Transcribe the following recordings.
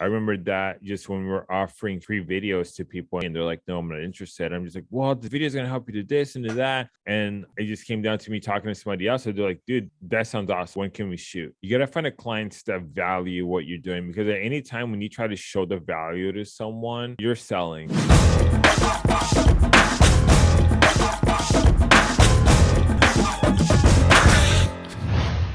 I remember that just when we were offering free videos to people and they're like, no, I'm not interested. I'm just like, well, the video is going to help you to this and to that. And it just came down to me talking to somebody else. So they're like, dude, that sounds awesome. When can we shoot? You got to find a clients that value what you're doing because at any time when you try to show the value to someone, you're selling.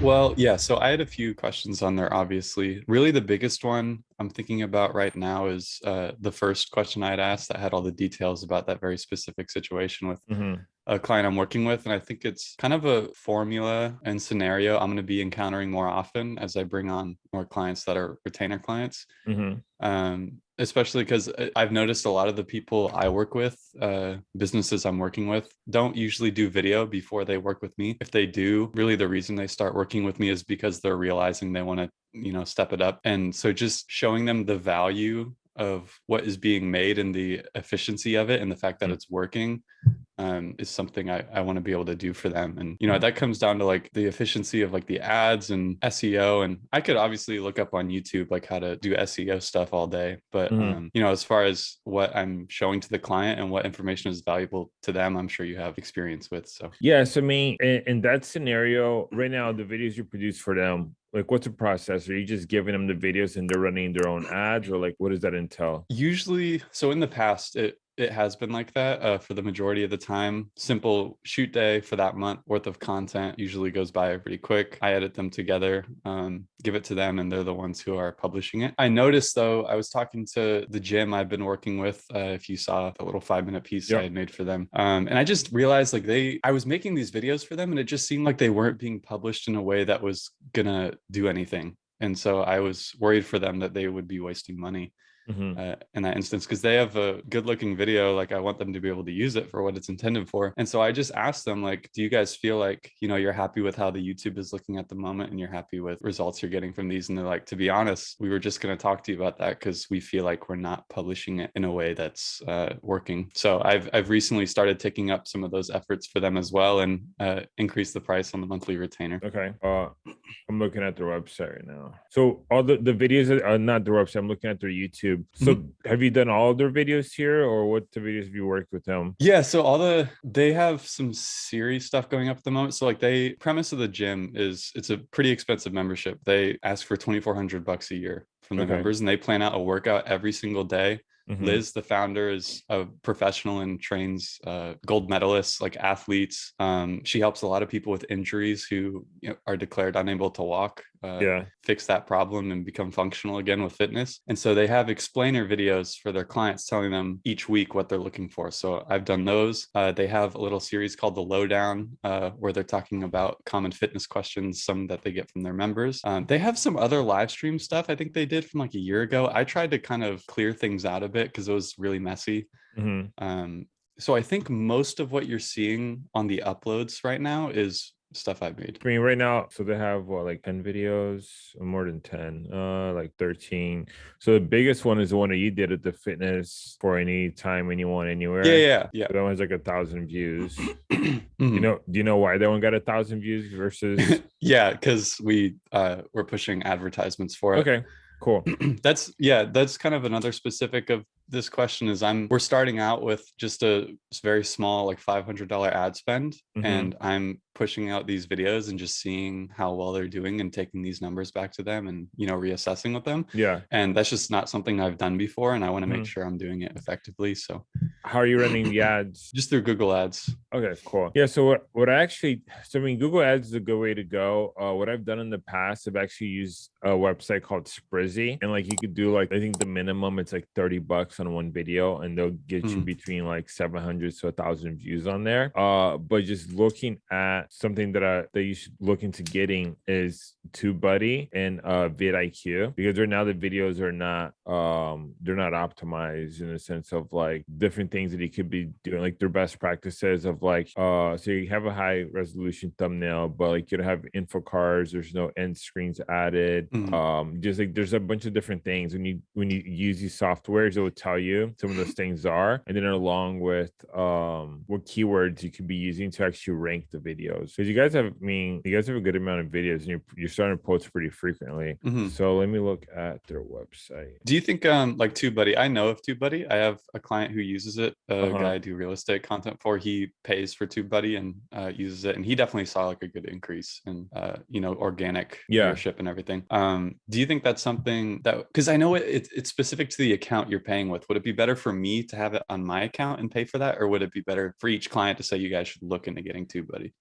Well, yeah. So I had a few questions on there, obviously. Really, the biggest one I'm thinking about right now is uh, the first question I had asked that had all the details about that very specific situation with mm -hmm. a client I'm working with. And I think it's kind of a formula and scenario I'm going to be encountering more often as I bring on more clients that are retainer clients. Mm -hmm. um, especially because uh, I've noticed a lot of the people I work with, uh, businesses I'm working with, don't usually do video before they work with me. If they do, really the reason they start working with me is because they're realizing they want to, you know, step it up. And so just showing them the value of what is being made and the efficiency of it and the fact that mm. it's working um, is something I, I want to be able to do for them. And, you know, that comes down to like the efficiency of like the ads and SEO. And I could obviously look up on YouTube, like how to do SEO stuff all day. But, mm -hmm. um, you know, as far as what I'm showing to the client and what information is valuable to them, I'm sure you have experience with. So, yes, I mean, in, in that scenario, right now, the videos you produce for them, like what's the process are you just giving them the videos and they're running their own ads or like what does that entail usually so in the past it it has been like that uh, for the majority of the time. Simple shoot day for that month worth of content usually goes by pretty quick. I edit them together, um, give it to them, and they're the ones who are publishing it. I noticed though, I was talking to the gym I've been working with. Uh, if you saw the little five minute piece yep. I had made for them, um, and I just realized like they, I was making these videos for them, and it just seemed like they weren't being published in a way that was gonna do anything. And so I was worried for them that they would be wasting money mm -hmm. uh, in that instance because they have a good looking video like i want them to be able to use it for what it's intended for. And so i just asked them like do you guys feel like you know you're happy with how the youtube is looking at the moment and you're happy with results you're getting from these? And they're like to be honest we were just going to talk to you about that because we feel like we're not publishing it in a way that's uh, working. So i've i've recently started taking up some of those efforts for them as well and uh, increase the price on the monthly retainer. Okay. Uh i'm looking at their website right now. So all the the videos are not their website i'm looking at their youtube YouTube. So mm-hmm. have you done all their videos here or what the videos have you worked with them? Yeah, so all the they have some series stuff going up at the moment. So like they premise of the gym is it's a pretty expensive membership. They ask for 2400 bucks a year from the okay. members and they plan out a workout every single day Mm -hmm. Liz, the founder, is a professional and trains uh, gold medalists, like athletes. Um, she helps a lot of people with injuries who you know, are declared unable to walk uh, yeah. fix that problem and become functional again with fitness. And so they have explainer videos for their clients telling them each week what they're looking for. So I've done those. Uh, they have a little series called the lowdown uh, where they're talking about common fitness questions, some that they get from their members. Um, they have some other live stream stuff I think they did from like a year ago. I tried to kind of clear things out a bit because it was really messy. Mm -hmm. um, so I think most of what you're seeing on the uploads right now is stuff I've made. I mean, right now, so they have what, like 10 videos, more than 10, uh, like 13. So the biggest one is the one that you did at the fitness for any time, anyone, anywhere. Yeah, yeah, yeah. that one's like a thousand views. You know, do you know why that one got a thousand views versus? yeah, because we uh we're pushing advertisements for it. Okay cool that's yeah that's kind of another specific of this question is i'm we're starting out with just a very small like $500 ad spend mm -hmm. and i'm pushing out these videos and just seeing how well they're doing and taking these numbers back to them and you know reassessing with them. Yeah. And that's just not something i've done before and i want to mm -hmm. make sure i'm doing it effectively so. How are you running the ads? Just through google ads. Okay cool. Yeah so what, what i actually so i mean google ads is a good way to go. Uh, what i've done in the past i've actually used a website called sprizzy and like you could do like i think the minimum it's like 30 bucks on one video and they'll get mm. you between like 700 to a thousand views on there uh but just looking at something that I that you should look into getting is TubeBuddy and uh vidIQ because right now the videos are not um they're not optimized in the sense of like different things that you could be doing like their best practices of like uh so you have a high resolution thumbnail but like you don't have info cards there's no end screens added mm -hmm. um just like there's a bunch of different things when you when you use these softwares it will tell you some of those things are, and then along with um what keywords you could be using to actually rank the videos. Because you guys have, I mean, you guys have a good amount of videos, and you're you're starting to post pretty frequently. Mhm. So let me look at their website. Do you think um like TubeBuddy? I know of TubeBuddy. I have a client who uses it, a Uh-huh. guy I do real estate content for. He pays for TubeBuddy and uh, uses it, and he definitely saw like a good increase in uh, you know organic Yeah. viewership and everything. Um, do you think that's something that because I know it, it, it's specific to the account you're paying with? Would it be better for me to have it on my account and pay for that, or would it be better for each client to say you guys should look into getting TubeBuddy?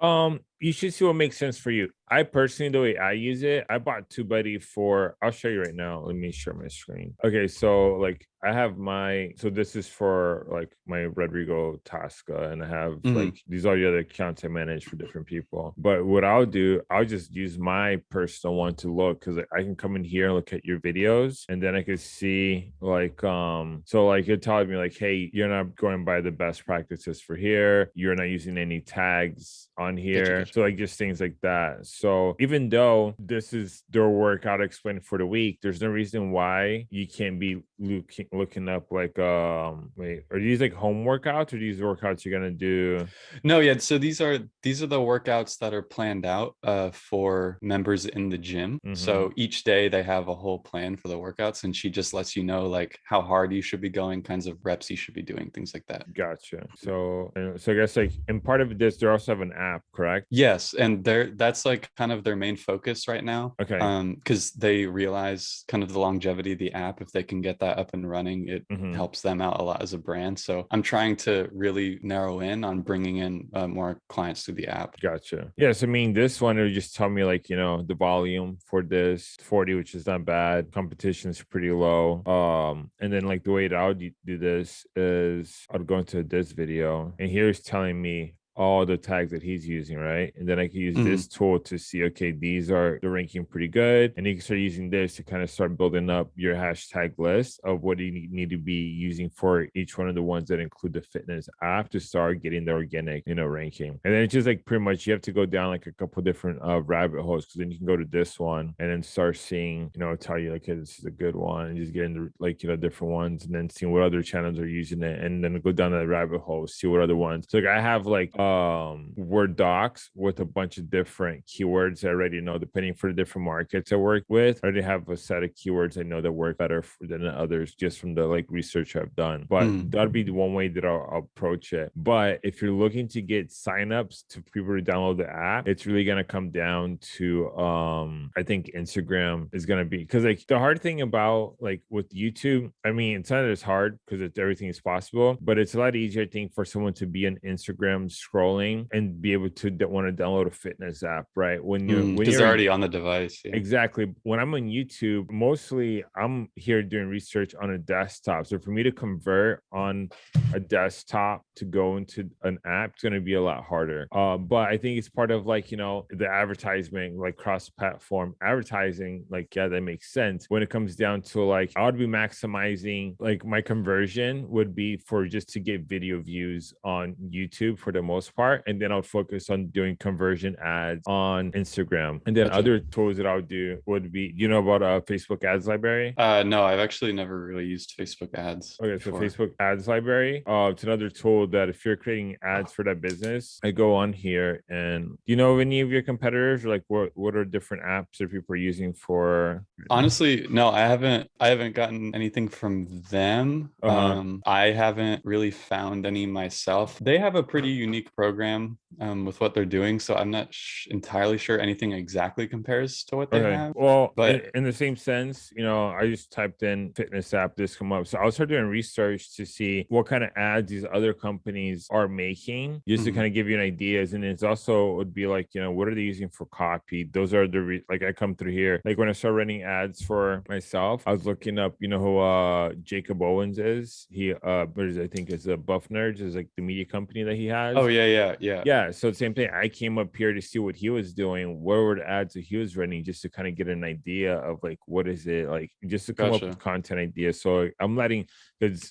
Um, you should see what makes sense for you. I personally, the way I use it, I bought TubeBuddy for. I'll show you right now. Let me share my screen. Okay, so like I have my. So this is for like my Rodrigo Tasca, and I have Mhm. like these are the other accounts I manage for different people. But what I'll do, I'll just use my personal one to look because I can come in here and look at your videos, and then I can see like um. So like it tells me like, hey, you're not going by the best practices for here. You're not using any tags on here. So like just things like that. So even though this is their workout explained for the week, there's no reason why you can't be looking looking up like um wait, are these like home workouts or these workouts you're gonna do? No, yeah. So these are these are the workouts that are planned out uh, for members in the gym. So each day they have a whole plan for the workouts, and she just lets you know like how hard you should be going, kinds of reps you should be doing, things like that. Gotcha. So so I guess like and part of this, they also have an app, correct? Yes, and they're that's like kind of their main focus right now. Okay. Um, because they realize kind of the longevity of the app. If they can get that up and running, it Mhm. helps them out a lot as a brand. So I'm trying to really narrow in on bringing in uh, more clients to the app. Gotcha. Yes, I mean this one would just tell me like you know the volume for this 40, which is not bad. Competition is pretty low. Um, and then like the way that I would do this is I'd go into this video, and here's telling me all the tags that he's using, right? And then I can use Mhm. this tool to see, okay, these are the ranking pretty good. And you can start using this to kind of start building up your hashtag list of what you need- to be using for each one of the ones that include the fitness app to start getting the organic, you know, ranking. And then it's just like pretty much you have to go down like a couple different uh rabbit holes because then you can go to this one and then start seeing, you know, tell you like, okay, this is a good one, and just getting the like you know different ones and then seeing what other channels are using it and then go down that rabbit hole, see what other ones. So like I have like um Word docs with a bunch of different keywords I already know depending for the different markets I work with. I already have a set of keywords I know that work better for, than others just from the like research I've done. But Mm. that'd be the one way that I'll, I'll approach it. But if you're looking to get signups to people to download the app, it's really gonna come down to um I think Instagram is gonna be because like the hard thing about like with YouTube, I mean it's not as hard because it's everything is possible, but it's a lot easier I think for someone to be on Instagram scrolling and be able to want to download a fitness app, right? When you when Because you're already on the device. yeah. Exactly. When I'm on YouTube, mostly I'm here doing research on a desktop. So for me to convert on a desktop to go into an app, it's going to be a lot harder. Uh, but I think it's part of like, you know, the advertisement, like cross platform advertising. Like, yeah, that makes sense. When it comes down to like, I would be maximizing like my conversion would be for just to get video views on YouTube for the most part. And then I'll focus on doing conversion ads on Instagram. And then Gotcha. other tools that I would do would be, you know, about a Facebook ads library. Uh, no, I've actually never really used Facebook ads. Okay, so. Facebook ads library. Uh, it's another tool that if you're creating ads for that business, I go on here and do you know any of your competitors? Like what what are different apps that people are using for? Honestly, no, I haven't. I haven't gotten anything from them. Uh-huh. Um, I haven't really found any myself. They have a pretty unique program um, with what they're doing, so I'm not sh- entirely sure anything exactly compares to what they Okay. have. Well, but- in, the same sense, you know, I just typed in fitness app, this come up. So I'll start doing research to see what kind of ads these other companies are making, just to Mhm. kind of give you an ideas. And it's also would be like, you know, what are they using for copy? Those are the re- like I come through here. Like when I start running ads for myself, I was looking up, you know, who uh Jacob Owens is. He uh? I think is a Buff Nerds is like the media company that he has. Oh yeah, yeah, yeah. Yeah, Yeah. so same thing. I came up here to see what he was doing, what were the ads that he was running, just to kind of get an idea of like what is it like, just to come up with content ideas. So I'm letting because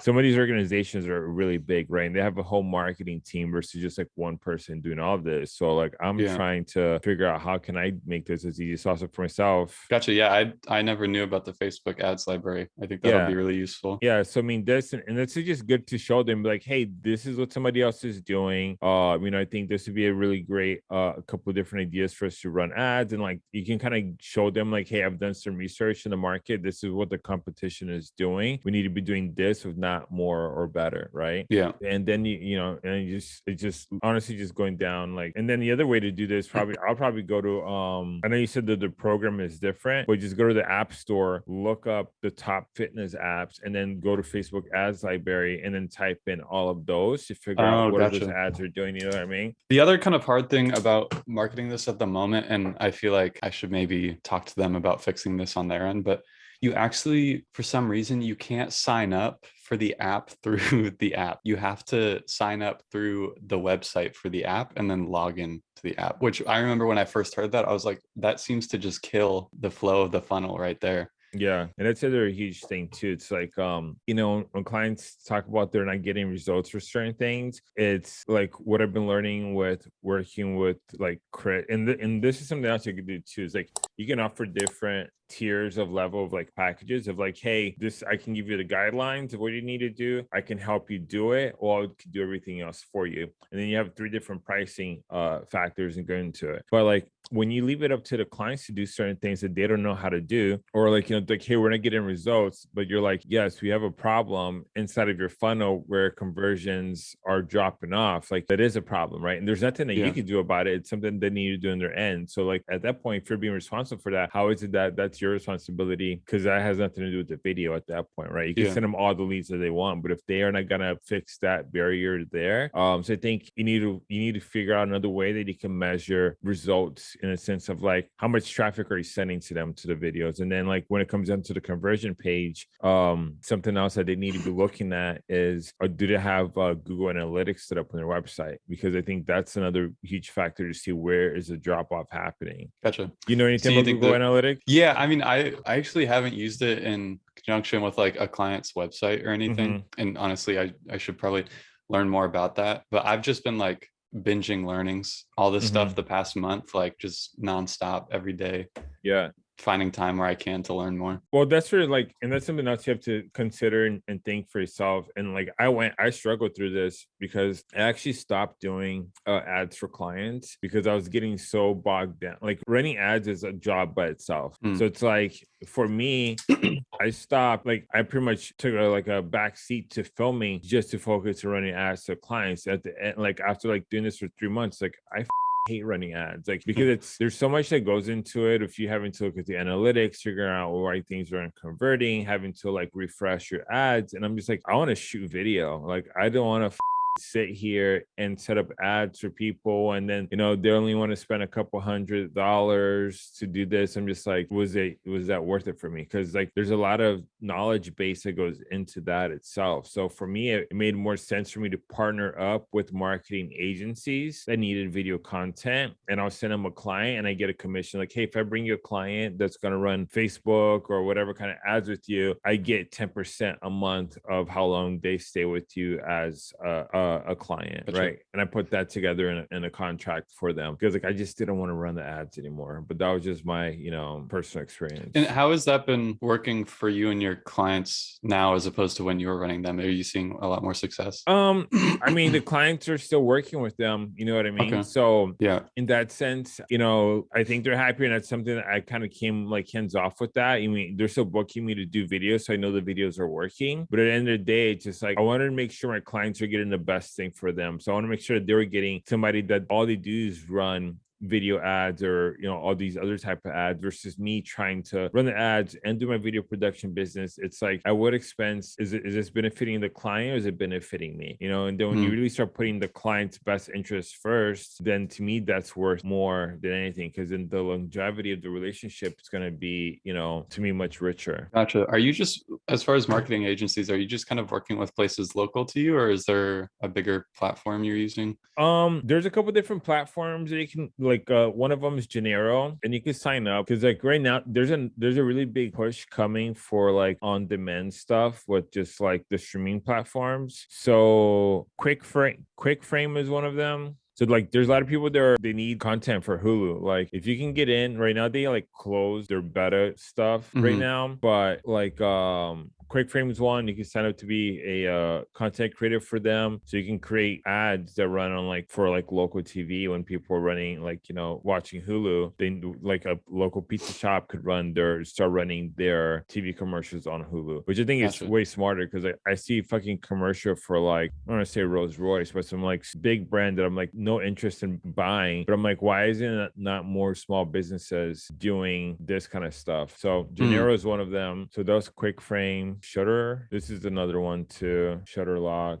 some of these organizations are really big, right? And they have a whole marketing team versus just like one person doing all of this. So like I'm Yeah. trying to figure out how can I make this as easy as possible for myself. Gotcha. Yeah, I I never knew about the Facebook ads library. I think that'll Yeah. be really useful. Yeah, so I mean, this and, and this is just good to show them, like, hey, this is what somebody else is doing. Uh, you know, I think this would be a really great, uh, a couple of different ideas for us to run ads, and like, you can kind of show them, like, hey, I've done some research in the market. This is what the competition is doing. We need to be doing this, if not more or better, right? Yeah. and then you you know and you just it just honestly just going down like and then the other way to do this probably i'll probably go to um i know you said that the program is different but just go to the app store look up the top fitness apps and then go to facebook ads library and then type in all of those to figure out Oh, what those ads are doing you know what i mean The other kind of hard thing about marketing this at the moment, and I feel like I should maybe talk to them about fixing this on their end, but you actually, for some reason, you can't sign up for the app through the app. You have to sign up through the website for the app and then log in to the app, which I remember when I first heard that, I was like, that seems to just kill the flow of the funnel right there. Yeah, and that's another huge thing too. It's like um, you know, when clients talk about they're not getting results for certain things, it's like what I've been learning with working with like crit and and this is something else you can do too. Is like you can offer different tiers of level of like packages of like, hey, this I can give you the guidelines of what you need to do. I can help you do it, or I can do everything else for you. And then you have three different pricing uh factors and go into it. But like when you leave it up to the clients to do certain things that they don't know how to do, or like, you know, like, hey, we're not getting results, but you're like, yes, we have a problem inside of your funnel where conversions are dropping off. Like, that is a problem, right? And there's nothing that Yeah. you can do about it. It's something they need to do on their end. So, like, at that point, if you're being responsible for that, how is it that that's your responsibility? Because that has nothing to do with the video at that point, right? You can Yeah. send them all the leads that they want, but if they are not gonna fix that barrier there, um, so I think you need to you need to figure out another way that you can measure results in a sense of like how much traffic are you sending to them to the videos, and then like when it comes down to the conversion page, um, something else that they need to be looking at is uh, do they have uh, Google Analytics set up on their website? Because I think that's another huge factor to see where is the drop off happening. Gotcha. You know anything you about Google that- Analytics? Yeah, I mean, I I actually haven't used it in conjunction with like a client's website or anything. Mm-hmm. And honestly, I I should probably learn more about that. But I've just been like binging learnings, all this stuff mm-hmm. the past month, like just nonstop every day, Yeah. Finding time where I can to learn more. Well, that's of like, and that's something else you have to consider and, and think for yourself. And like, I went, I struggled through this because I actually stopped doing uh, ads for clients because I was getting so bogged down. Like, running ads is a job by itself. Mm. So it's like, for me, I stopped, like, I pretty much took a, like a back seat to filming just to focus on running ads to clients. At the end, like, after like doing this for three months, like, I hate running ads like hmm. because it's there's so much that goes into it. If you having to look at the analytics figuring out why things aren't converting having to like refresh your ads and i'm just like i want to shoot video. Like i don't want to sit here and set up ads for people and then you know they only want to spend a couple hundred dollars to do this. I'm just like was it was that worth it for me? Because like there's a lot of knowledge base that goes into that itself. So for me it, made more sense for me to partner up with marketing agencies that needed video content and i'll send them a client and i get a commission. Like hey if i bring you a client that's going to run facebook or whatever kind of ads with you i get 10% a month of how long they stay with you as a, a, a client Gotcha. right and i put that together in a, in a contract for them because like i just didn't want to run the ads anymore but that was just my you know personal experience And how has that been working for you and your clients now as opposed to when you were running them? Are you seeing a lot more success? um i mean the clients are still working with them you know what i mean Okay. so Yeah. in that sense, you know, I think they're happy, and that's something that I kind of came like hands off with that. I mean, they're still booking me to do videos, so I know the videos are working. But at the end of the day, it's just like I wanted to make sure my clients are getting the best thing for them. So I want to make sure they're getting somebody that all they do is run video ads or you know all these other type of ads versus me trying to run the ads and do my video production business it's like at what expense is it is this benefiting the client or is it benefiting me you know and then when you Mm. really start putting the client's best interest first then to me that's worth more than anything because in the longevity of the relationship it's going to be you know to me much richer Gotcha. Are you just, as far as marketing agencies, are you just kind of working with places local to you, or is there a bigger platform you're using? Um, there's a couple different platforms that you can like like uh, one of them is Genero, and you can sign up because like right now there's a there's a really big push coming for like on demand stuff with just like the streaming platforms. So Quick Frame Quick Frame is one of them. So like there's a lot of people there they need content for Hulu. Like if you can get in right now, they like close their beta stuff right Mhm. now. But like um Quick Frames one, you can sign up to be a uh, content creator for them. So you can create ads that run on like for like local TV when people are running like you know watching Hulu. They do- like a local pizza shop could run their start running their TV commercials on Hulu, which I think is way smarter because I, I see fucking commercial for like I don't want to say Rolls Royce, but some like big brand that I'm like no interest in buying. But I'm like, why isn't it not more small businesses doing this kind of stuff? So Genero is one of them. So those quick frame shutter. This is another one too. Shutter lock.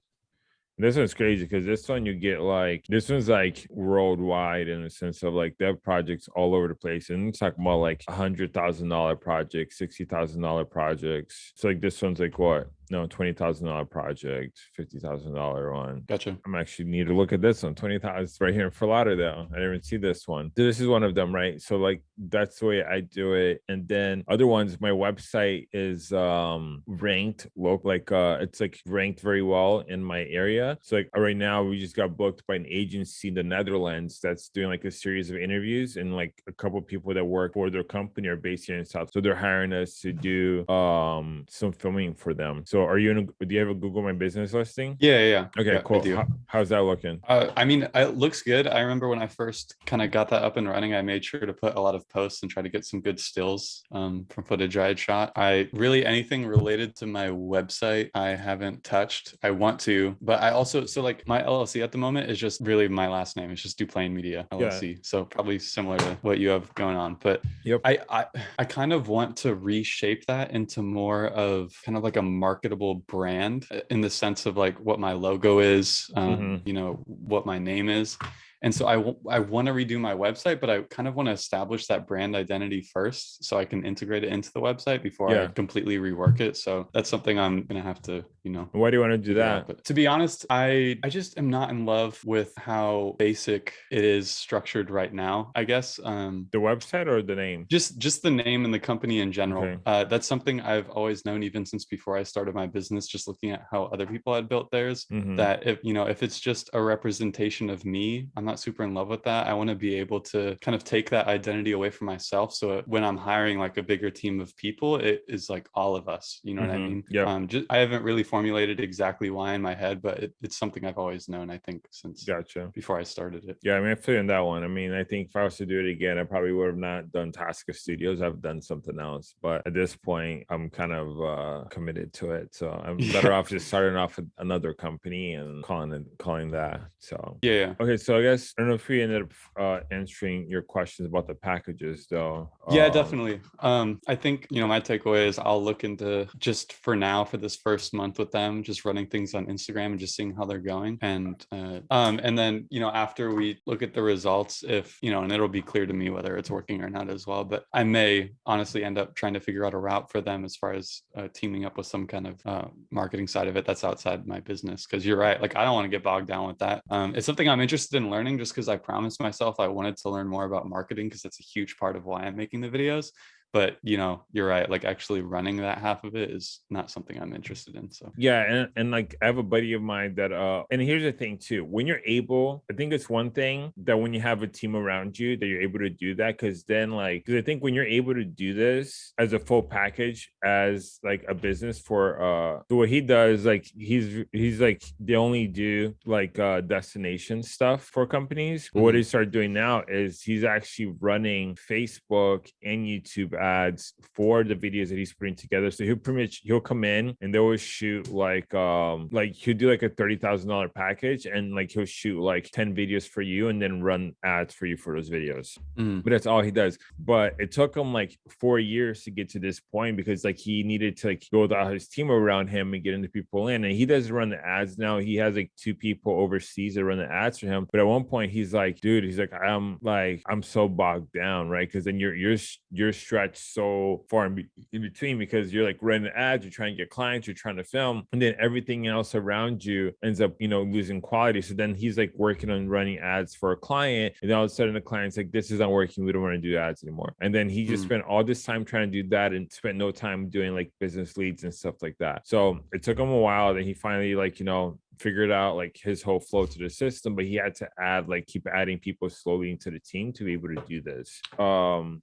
This one's crazy because this one you get like this one's like worldwide in the sense of like they have projects all over the place, and it's talking about like a hundred thousand dollar projects, sixty thousand dollar projects. So like this one's like what? No, twenty thousand dollar project, fifty thousand dollar one. Gotcha. I'm actually need to look at this one. 20,000 it's right here in Fort Lauderdale. I didn't even see this one. This is one of them, right? So like that's the way I do it. And then other ones, my website is um ranked low, like uh it's like ranked very well in my area. So like right now we just got booked by an agency in the Netherlands that's doing like a series of interviews and like a couple people that work for their company are based here in South. So they're hiring us to do um some filming for them. So are you in a, do you have a Google My Business listing? Yeah, yeah. yeah. Okay, Yeah, cool. How- how's that looking? Uh, I mean, it looks good. I remember when I first kind of got that up and running, I made sure to put a lot of posts and try to get some good stills um, from footage I had shot. I really anything related to my website, I haven't touched. I want to, but I also so like my LLC at the moment is just really my last name. It's just Duplain Media Yeah. LLC. So probably similar to what you have going on, but Yep. I, I I kind of want to reshape that into more of kind of like a marketable brand uh, in the sense of like what my logo is, um, Mhm. you know, what my name is. And so I, I want to redo my website, but I kind of want to establish that brand identity first so I can integrate it into the website before I completely rework it. So that's something I'm going to have to, you know, Why do you want to do that? But to be honest, I I just am not in love with how basic it is structured right now. I guess um, The website or the name? just just the name and the company in general. Okay. Uh, that's something I've always known even since before I started my business. Just looking at how other people had built theirs. Mhm. That if you know if it's just a representation of me, I'm not super in love with that. I want to be able to kind of take that identity away from myself. So when I'm hiring like a bigger team of people, it is like all of us. You know what I Mhm. mean? Yep. Um, just I haven't really formulated exactly why in my head, but it, it's something I've always known. I think since Gotcha. before I started it. Yeah, I mean, I feel in that one. I mean, I think if I was to do it again, I probably would have not done Tasca Studios. I've done something else, but at this point, I'm kind of uh, committed to it. So I'm better off just starting off with another company and calling it calling that. So Yeah, yeah. okay, so I guess I don't know if we ended up uh, answering your questions about the packages, though. Yeah, Um, definitely. Um, I think you know my takeaway is I'll look into just for now for this first month with them, just running things on Instagram and just seeing how they're going, and uh, um, and then you know after we look at the results, if you know, and it'll be clear to me whether it's working or not as well. But I may honestly end up trying to figure out a route for them as far as uh, teaming up with some kind of uh, marketing side of it that's outside my business. Because you're right, like I don't want to get bogged down with that. Um, it's something I'm interested in learning just because I promised myself I wanted to learn more about marketing because that's a huge part of why I'm making the videos. But you know, you're right. Like actually running that half of it is not something I'm interested in. So Yeah, and, and like I have a buddy of mine that uh and here's the thing too. When you're able, I think it's one thing that when you have a team around you that you're able to do that because then like because I think when you're able to do this as a full package as like a business for uh so what he does like he's he's like they only do like uh destination stuff for companies. But What he started doing now is he's actually running Facebook and YouTube ads for the videos that he's putting together. So he'll pretty much he'll come in and they will shoot like um like he'll do like a thirty thousand dollar package and like he'll shoot like 10 videos for you and then run ads for you for those videos. mm, But that's all he does. But it took him like four years to get to this point because like he needed to like build out his team around him and get into people in. And he doesn't run the ads now. He has like two people overseas that run the ads for him. But at one point he's like, dude, he's like, I'm like, I'm so bogged down, right? Because then you're you're you're stretched so far in, in between because you're like running ads, you're trying to get clients, you're trying to film, and then everything else around you ends up, you know, losing quality. So then he's like working on running ads for a client, and all of a sudden the client's like, "This isn't working. We don't want to do ads anymore." And then he just Mm. spent all this time trying to do that and spent no time doing like business leads and stuff like that. So it took him a while. Then he finally like you know figured out like his whole flow to the system, but he had to add like keep adding people slowly into the team to be able to do this. Um,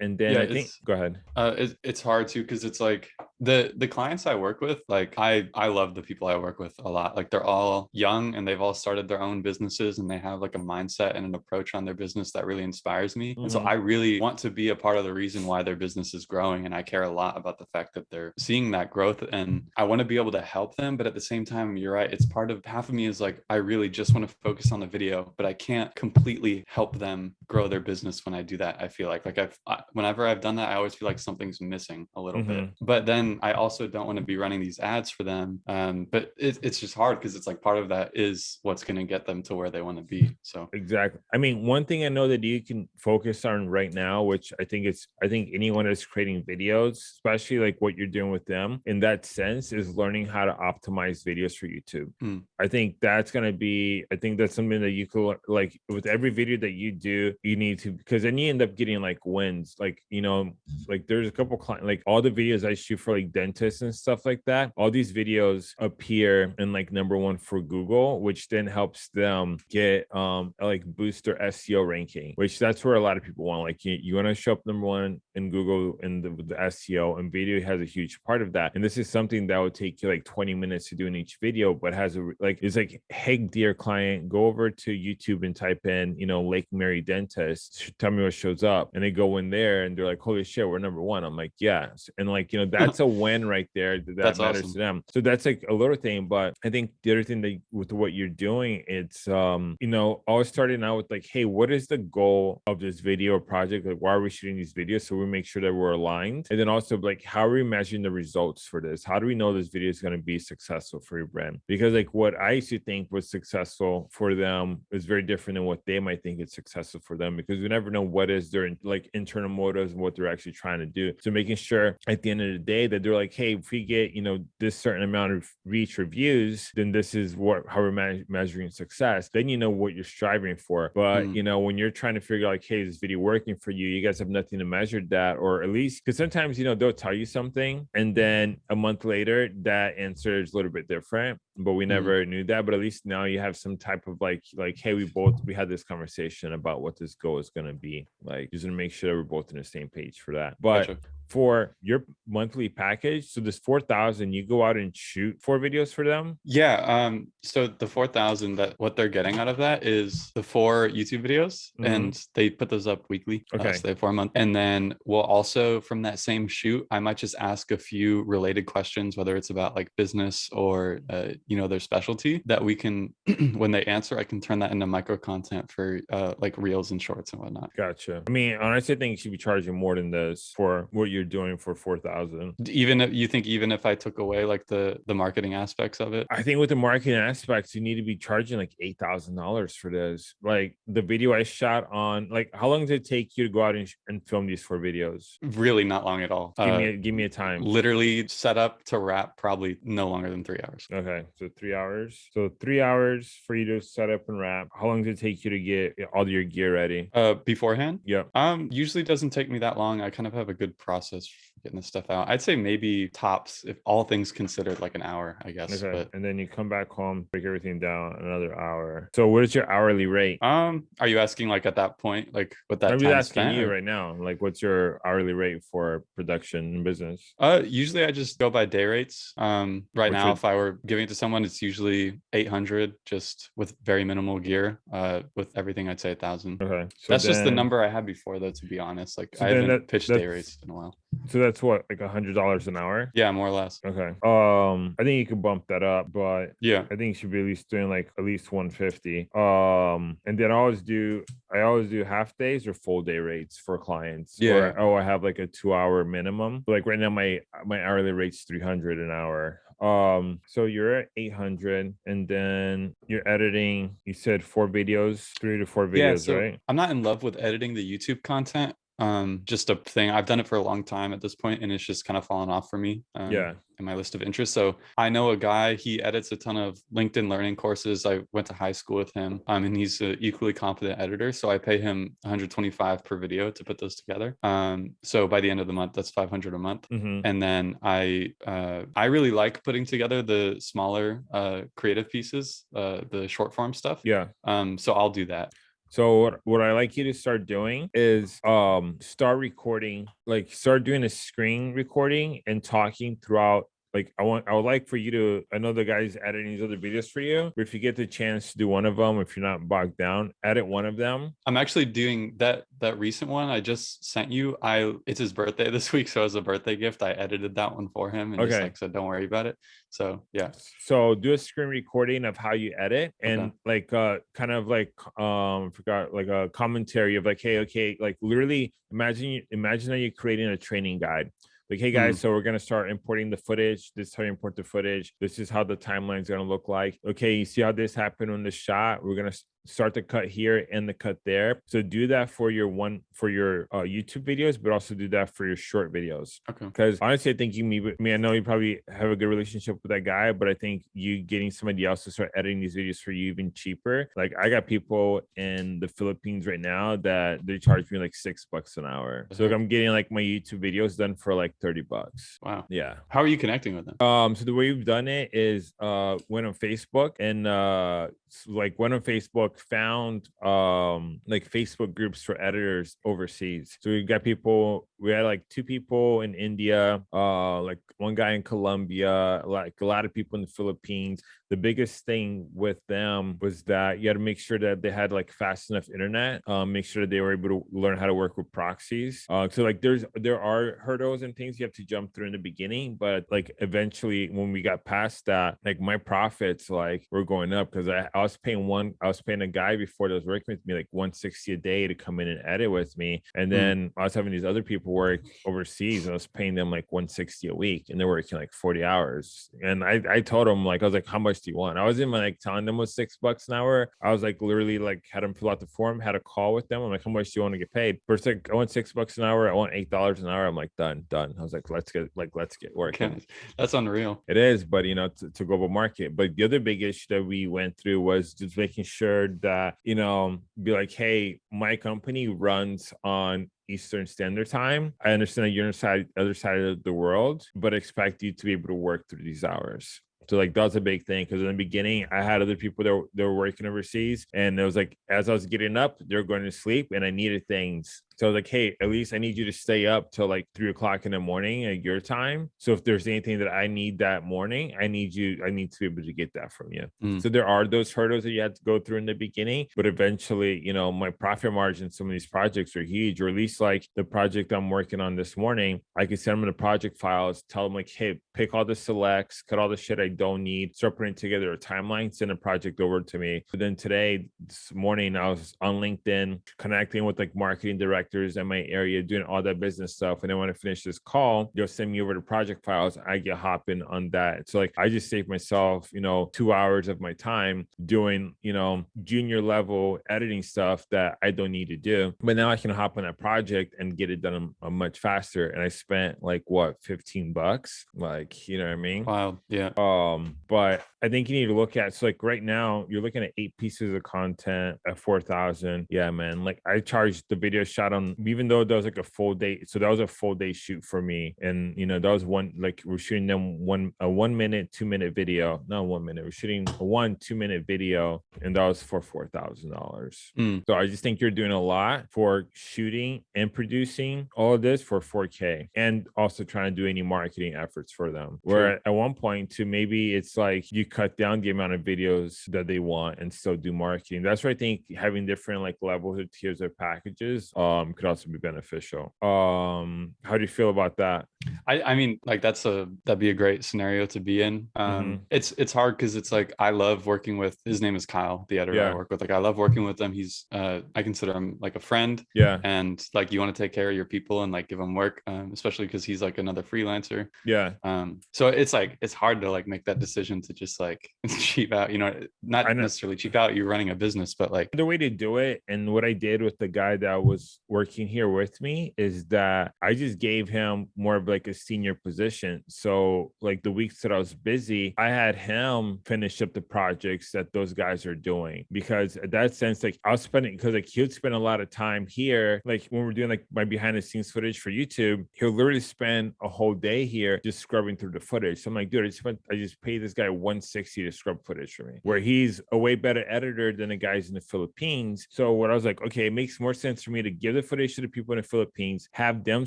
and then Yeah, I think go ahead. Uh, it, it's hard too because it's like the the clients I work with, like I I love the people I work with a lot. Like they're all young and they've all started their own businesses and they have like a mindset and an approach on their business that really inspires me. And so Mhm. I really want to be a part of the reason why their business is growing. And I care a lot about the fact that they're seeing that growth and I want to be able to help them. But at the same time, you're right. It's part of half of me is like I really just want to focus on the video, but I can't completely help them grow their business when I do that. I feel like like I've I, whenever I've done that, I always feel like something's missing a little bit. But then I also don't want to be running these ads for them. Um, but it, it's just hard because it's like part of that is what's going to get them to where they want to be. So Exactly. I mean, one thing I know that you can focus on right now, which I think it's, I think anyone that's creating videos, especially like what you're doing with them in that sense, is learning how to optimize videos for YouTube. Mm. I think that's going to be, I think that's something that you could like with every video that you do, you need to, because then you end up getting like wins. Like, you know, like there's a couple clients, like all the videos I shoot for like dentists and stuff like that, all these videos appear in like number one for Google, which then helps them get um like boost their SEO ranking, which that's where a lot of people want. Like you, you want to show up number one in Google in the, the SEO, and video has a huge part of that. And this is something that would take you like 20 minutes to do in each video, but has a like it's like, hey, dear client, go over to YouTube and type in, you know, Lake Mary Dentist. Tell me what shows up. And they go in there and they're like, holy shit, we're number one. I'm like, yes. And like, you know, that's a win right there that, That's matters awesome. to them. So that's like a little thing. But I think the other thing that with what you're doing, it's um, you know, always starting out with like, hey, what is the goal of this video project? Like, why are we shooting these videos? So we make sure that we're aligned. And then also like, how are we measuring the results for this? How do we know this video is going to be successful for your brand? Because like what I used to think was successful for them is very different than what they might think is successful for them because we never know what is their like internal motives and what they're actually trying to do. So making sure at the end of the day that they're like, hey, if we get you know this certain amount of reach or views, then this is what how we're me- measuring success. Then you know what you're striving for. But Mm. you know when you're trying to figure out like, hey, is this video working for you? You guys have nothing to measure that, or at least because sometimes you know they'll tell you something and then a month later that answer is a little bit different but we Mhm. never knew that but at least now you have some type of like like hey we both we had this conversation about what this goal is going to be like just to make sure that we're both on the same page for that but Gotcha. For your monthly package so this 4000 you go out and shoot four videos for them Yeah. Um, so the 4,000 that what they're getting out of that is the four YouTube videos Mhm. and they put those up weekly. uh, Okay. so they have four a month. And then we'll also from that same shoot, I might just ask a few related questions, whether it's about like business or, uh, you know, their specialty that we can, when they answer, I can turn that into micro content for uh, like reels and shorts and whatnot. gotcha i mean honestly i think you should be charging more than this for what you're doing for 4000 Even if you think, even if I took away like the, the marketing aspects of it, I think with the marketing aspects, you need to be charging like eight thousand dollars for this. Like the video I shot on, like how long did it take you to go out and, sh- and film these four videos? really not long at all. Give Uh, me a, give me a time. literally set up to wrap probably no longer than three hours. Okay, so three hours. So three hours for you to set up and wrap. How long did it take you to get all your gear ready? Uh, beforehand, yeah um, usually doesn't take me that long. I kind of have a good process for getting this stuff out. I'd say maybe tops, if all things considered, like an hour, I guess. Okay. But And then you come back home, break everything down another hour. So what is your hourly rate? um, are you asking like at that point, like what that I'm time asking spent? you right now. Like, what's your hourly rate for production and business? Uh, usually I just go by day rates. Um, right Which now, would- if I were giving it to someone, it's usually 800 just with very minimal gear. Uh, with everything, I'd say a thousand. Okay. So That's just the number I had before, though. To be honest, like So I haven't that- pitched day rates in a while. So that's what, like a hundred dollars an hour? Yeah, more or less. Okay. Um, I think you could bump that up, but Yeah. I think you should be at least doing like at least 150. Um, and then I always do I always do half days or full day rates for clients. Yeah. Or, oh, I have like a two hour minimum. Like right now, my my hourly rate's 300 an hour. Um, so you're at 800, and then you're editing. You said four videos, three to four videos, yeah, so right? I'm not in love with editing the YouTube content um, just a thing. I've done it for a long time at this point, and it's just kind of fallen off for me. Um, Yeah. in my list of interests. So I know a guy, he edits a ton of LinkedIn learning courses. I went to high school with him um, and he's an equally competent editor. So I pay him 125 per video to put those together. Um, so by the end of the month, that's 500 a month. Mhm. And then I, uh, I really like putting together the smaller uh, creative pieces, uh, the short form stuff. Yeah. Um, so I'll do that. So what, what I like you to start doing is um start recording, like start doing a screen recording and talking throughout. Like I want, I would like for you to. I know the guys editing these other videos for you, but if you get the chance to do one of them, if you're not bogged down, edit one of them. I'm actually doing that that recent one I just sent you. I it's his birthday this week, so as a birthday gift, I edited that one for him and just Okay. like said, don't worry about it. So yeah. So do a screen recording of how you edit and Okay. like uh kind of like um forgot like a commentary of like hey okay like literally imagine you imagine that you're creating a training guide. Like, hey hmm. guys, so we're gonna start importing the footage. This is how you import the footage. This is how the timeline's gonna look like. Okay, you see how this happened on the shot. We're gonna start the cut here and the cut there. So do that for your one for your uh, YouTube videos, but also do that for your short videos. Okay. Because honestly, I think you me, I mean, I know you probably have a good relationship with that guy, but I think you getting somebody else to start editing these videos for you even cheaper. Like I got people in the Philippines right now that they charge me like six bucks an hour. So like. I'm getting like my YouTube videos done for like thirty bucks. Wow. Yeah. How are you connecting with them? Um, so the way we've done it is uh went on Facebook and uh like went on Facebook, found um like Facebook groups for editors overseas. So we got people, we had like two people in India, uh like one guy in Colombia, like a lot of people in the Philippines. The biggest thing with them was that you had to make sure that they had like fast enough internet, um, make sure that they were able to learn how to work with proxies. Uh, so like there's there are hurdles and things you have to jump through in the beginning, but like eventually when we got past that, like my profits like were going up because I, I was paying one, I was paying a guy before that was working with me like 160 a day to come in and edit with me. And Mm. then I was having these other people work overseas and I was paying them like 160 a week and they're working like 40 hours. And I, I told them like I was like, how much do you want? I wasn't even like telling them was six bucks an hour. I was like literally like had them fill out the form, had a call with them. I'm like, how much do you want to get paid? First like I want six bucks an hour, I want eight dollars an hour. I'm like, done, done. I was like, let's get like let's get working. That's unreal. It is, but you know, to, to global market. But the other big issue that we went through was just making sure that, you know, be like, hey, my company runs on Eastern Standard Time. I understand that you're on the side, other side of the world, but expect you to be able to work through these hours. So like that's a big thing because in the beginning I had other people that were, that were working overseas, and it was like as I was getting up, they're going to sleep, and I needed things. So like, hey, at least I need you to stay up till like three o'clock in the morning at your time. So if there's anything that I need that morning, I need you, I need to be able to get that from you. Mm. So there are those hurdles that you have to go through in the beginning, but eventually, you know, my profit margin, some of these projects are huge, or at least like the project I'm working on this morning, I can send them the project files, tell them like, hey, pick all the selects, cut all the shit I don't need, start putting together a timeline, send a project over to me. But then today, this morning, I was on LinkedIn connecting with like marketing directors in my area, doing all that business stuff. And then when I finish this call, they'll send me over the project files. I get hopping on that. So like I just save myself, you know, two hours of my time doing, you know, junior level editing stuff that I don't need to do. But now I can hop on a project and get it done a, a much faster. And I spent like what, 15 bucks? Like, you know what I mean? Wow. Yeah. Um, but I think you need to look at so like right now you're looking at eight pieces of content at four thousand. Yeah, man. Like I charged the video shot on even though that was like a full day. So that was a full day shoot for me. And you know, that was one like we're shooting them one a one minute, two minute video. Not one minute, we're shooting a one, two minute video, and that was for four thousand dollars. Mm. So I just think you're doing a lot for shooting and producing all of this for 4K and also trying to do any marketing efforts for them. Where at one point, to maybe it's like you cut down the amount of videos that they want and still do marketing. That's where I think having different like levels or tiers of packages um could also be beneficial. Um, how do you feel about that? I, I mean, like that's a that'd be a great scenario to be in. Um, Mhm. it's it's hard because it's like I love working with his name is Kyle, the editor Yeah. I work with. Like I love working with him. He's uh I consider him like a friend, Yeah, and like you want to take care of your people and like give them work, um, especially because he's like another freelancer. yeah, Um, so it's like it's hard to like make make that decision to just like cheap out, you know, not know. necessarily cheap out, you're running a business, but like, the way to do it and what i did with the guy that was working here with me is that i just gave him more of like a senior position. So like the weeks that i was busy i had him finish up the projects that those guys are doing because at that sense like i was spending because like he would spend a lot of time here. Like when we're doing like my behind the scenes footage for youtube he'll literally spend a whole day here just scrubbing through the footage. So i'm like dude i just spent i just paid this guy 160 to scrub footage for me where he's a way better editor than the guys in the Philippines. So what I was like, okay, it makes more sense for me to give the footage to the people in the Philippines, have them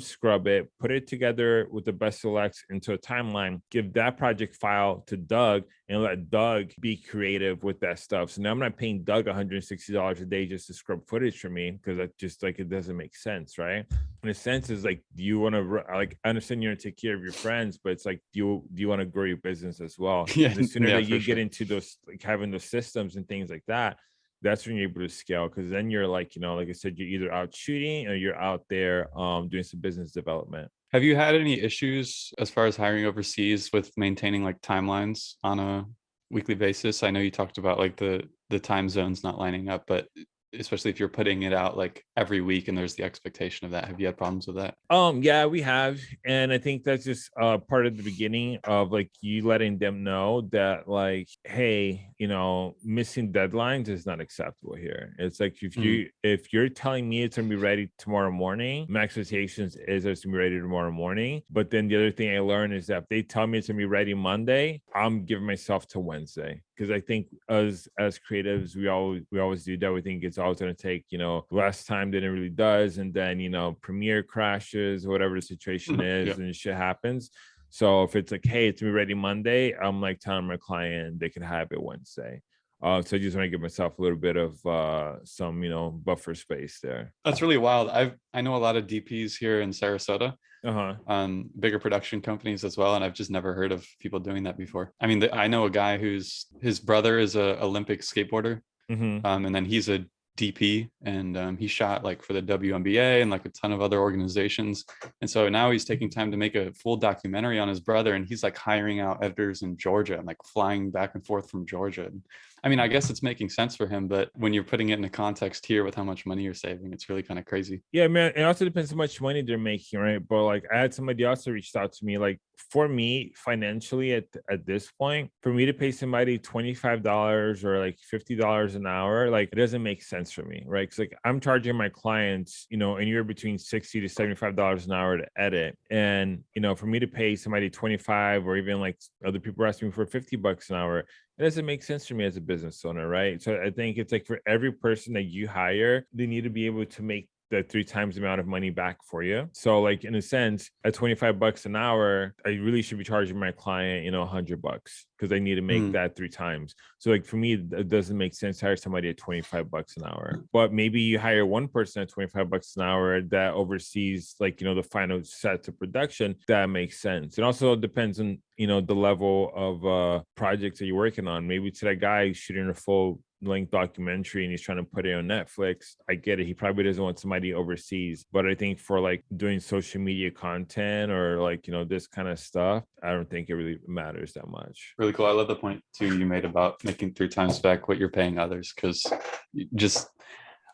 scrub it, put it together with the best selects into a timeline, give that project file to Doug and let Doug be creative with that stuff. So now I'm not paying Doug $160 a day just to scrub footage for me because that just like it doesn't make sense, right? In a sense, is like, do you want to like I understand you want to take care of your friends, but it's like, do you do you want to grow your business as well? Yeah, And the sooner yeah, that you get sure. into those like having those systems and things like that, that's when you're able to scale because then you're like, you know, like I said, you're either out shooting or you're out there um doing some business development. have you had any issues as far as hiring overseas with maintaining like timelines on a weekly basis? I know you talked about like the, the time zones not lining up, but especially if you're putting it out like every week and there's the expectation of that, have you had problems with that? Um, yeah, we have, and I think that's just uh part of the beginning of like you letting them know that like, hey, you know, missing deadlines is not acceptable here. It's like if Mm. you if you're telling me it's gonna be ready tomorrow morning, my expectations is it's gonna be ready tomorrow morning. But then the other thing I learned is that if they tell me it's gonna be ready Monday, I'm giving myself to Wednesday because I think as as creatives, we always we always do that. We think it's always going to take you know less time than it really does, and then you know Premiere crashes, whatever the situation is, Yep. and shit happens. So if it's like, hey, it's gonna be ready Monday, I'm like telling my client they can have it Wednesday. Uh, so I just want to give myself a little bit of uh, some you know buffer space there. That's really wild. I've, I know a lot of DPs here in Sarasota, Uh huh. um, bigger production companies as well. And I've just never heard of people doing that before. I mean, the, I know a guy who's, his brother is a Olympic skateboarder. hmm Um, and then he's a DP and um, he shot like for the WNBA and like a ton of other organizations. And so now he's taking time to make a full documentary on his brother and he's like hiring out editors in Georgia and like flying back and forth from Georgia. And, I mean, I guess it's making sense for him, but when you're putting it in a context here with how much money you're saving, it's really kind of crazy. Yeah, man. It also depends how much money they're making, right? But like, I had somebody also reached out to me. Like, for me, financially, at at this point, for me to pay somebody twenty five dollars or like fifty dollars an hour, like it doesn't make sense for me, right? Because like I'm charging my clients, you know, anywhere between sixty to seventy five dollars an hour to edit, and you know, for me to pay somebody twenty five or even like other people are asking me for fifty bucks an hour, it doesn't make sense for me as a business owner, right? So I think it's like for every person that you hire, they need to be able to make the three times the amount of money back for you. So like in a sense, at 25 bucks an hour, I really should be charging my client, you know, 100 bucks because I need to make Mm. that three times. So like for me, it doesn't make sense to hire somebody at 25 bucks an hour. But maybe you hire one person at 25 bucks an hour that oversees like, you know, the final set to production. That makes sense. It also depends on, you know, the level of uh projects that you're working on. Maybe to that guy shooting a full length documentary and he's trying to put it on Netflix. I get it. He probably doesn't want somebody overseas. But I think for like doing social media content or like, you know, this kind of stuff, I don't think it really matters that much. Really cool. I love the point too you made about making three times back what you're paying others because just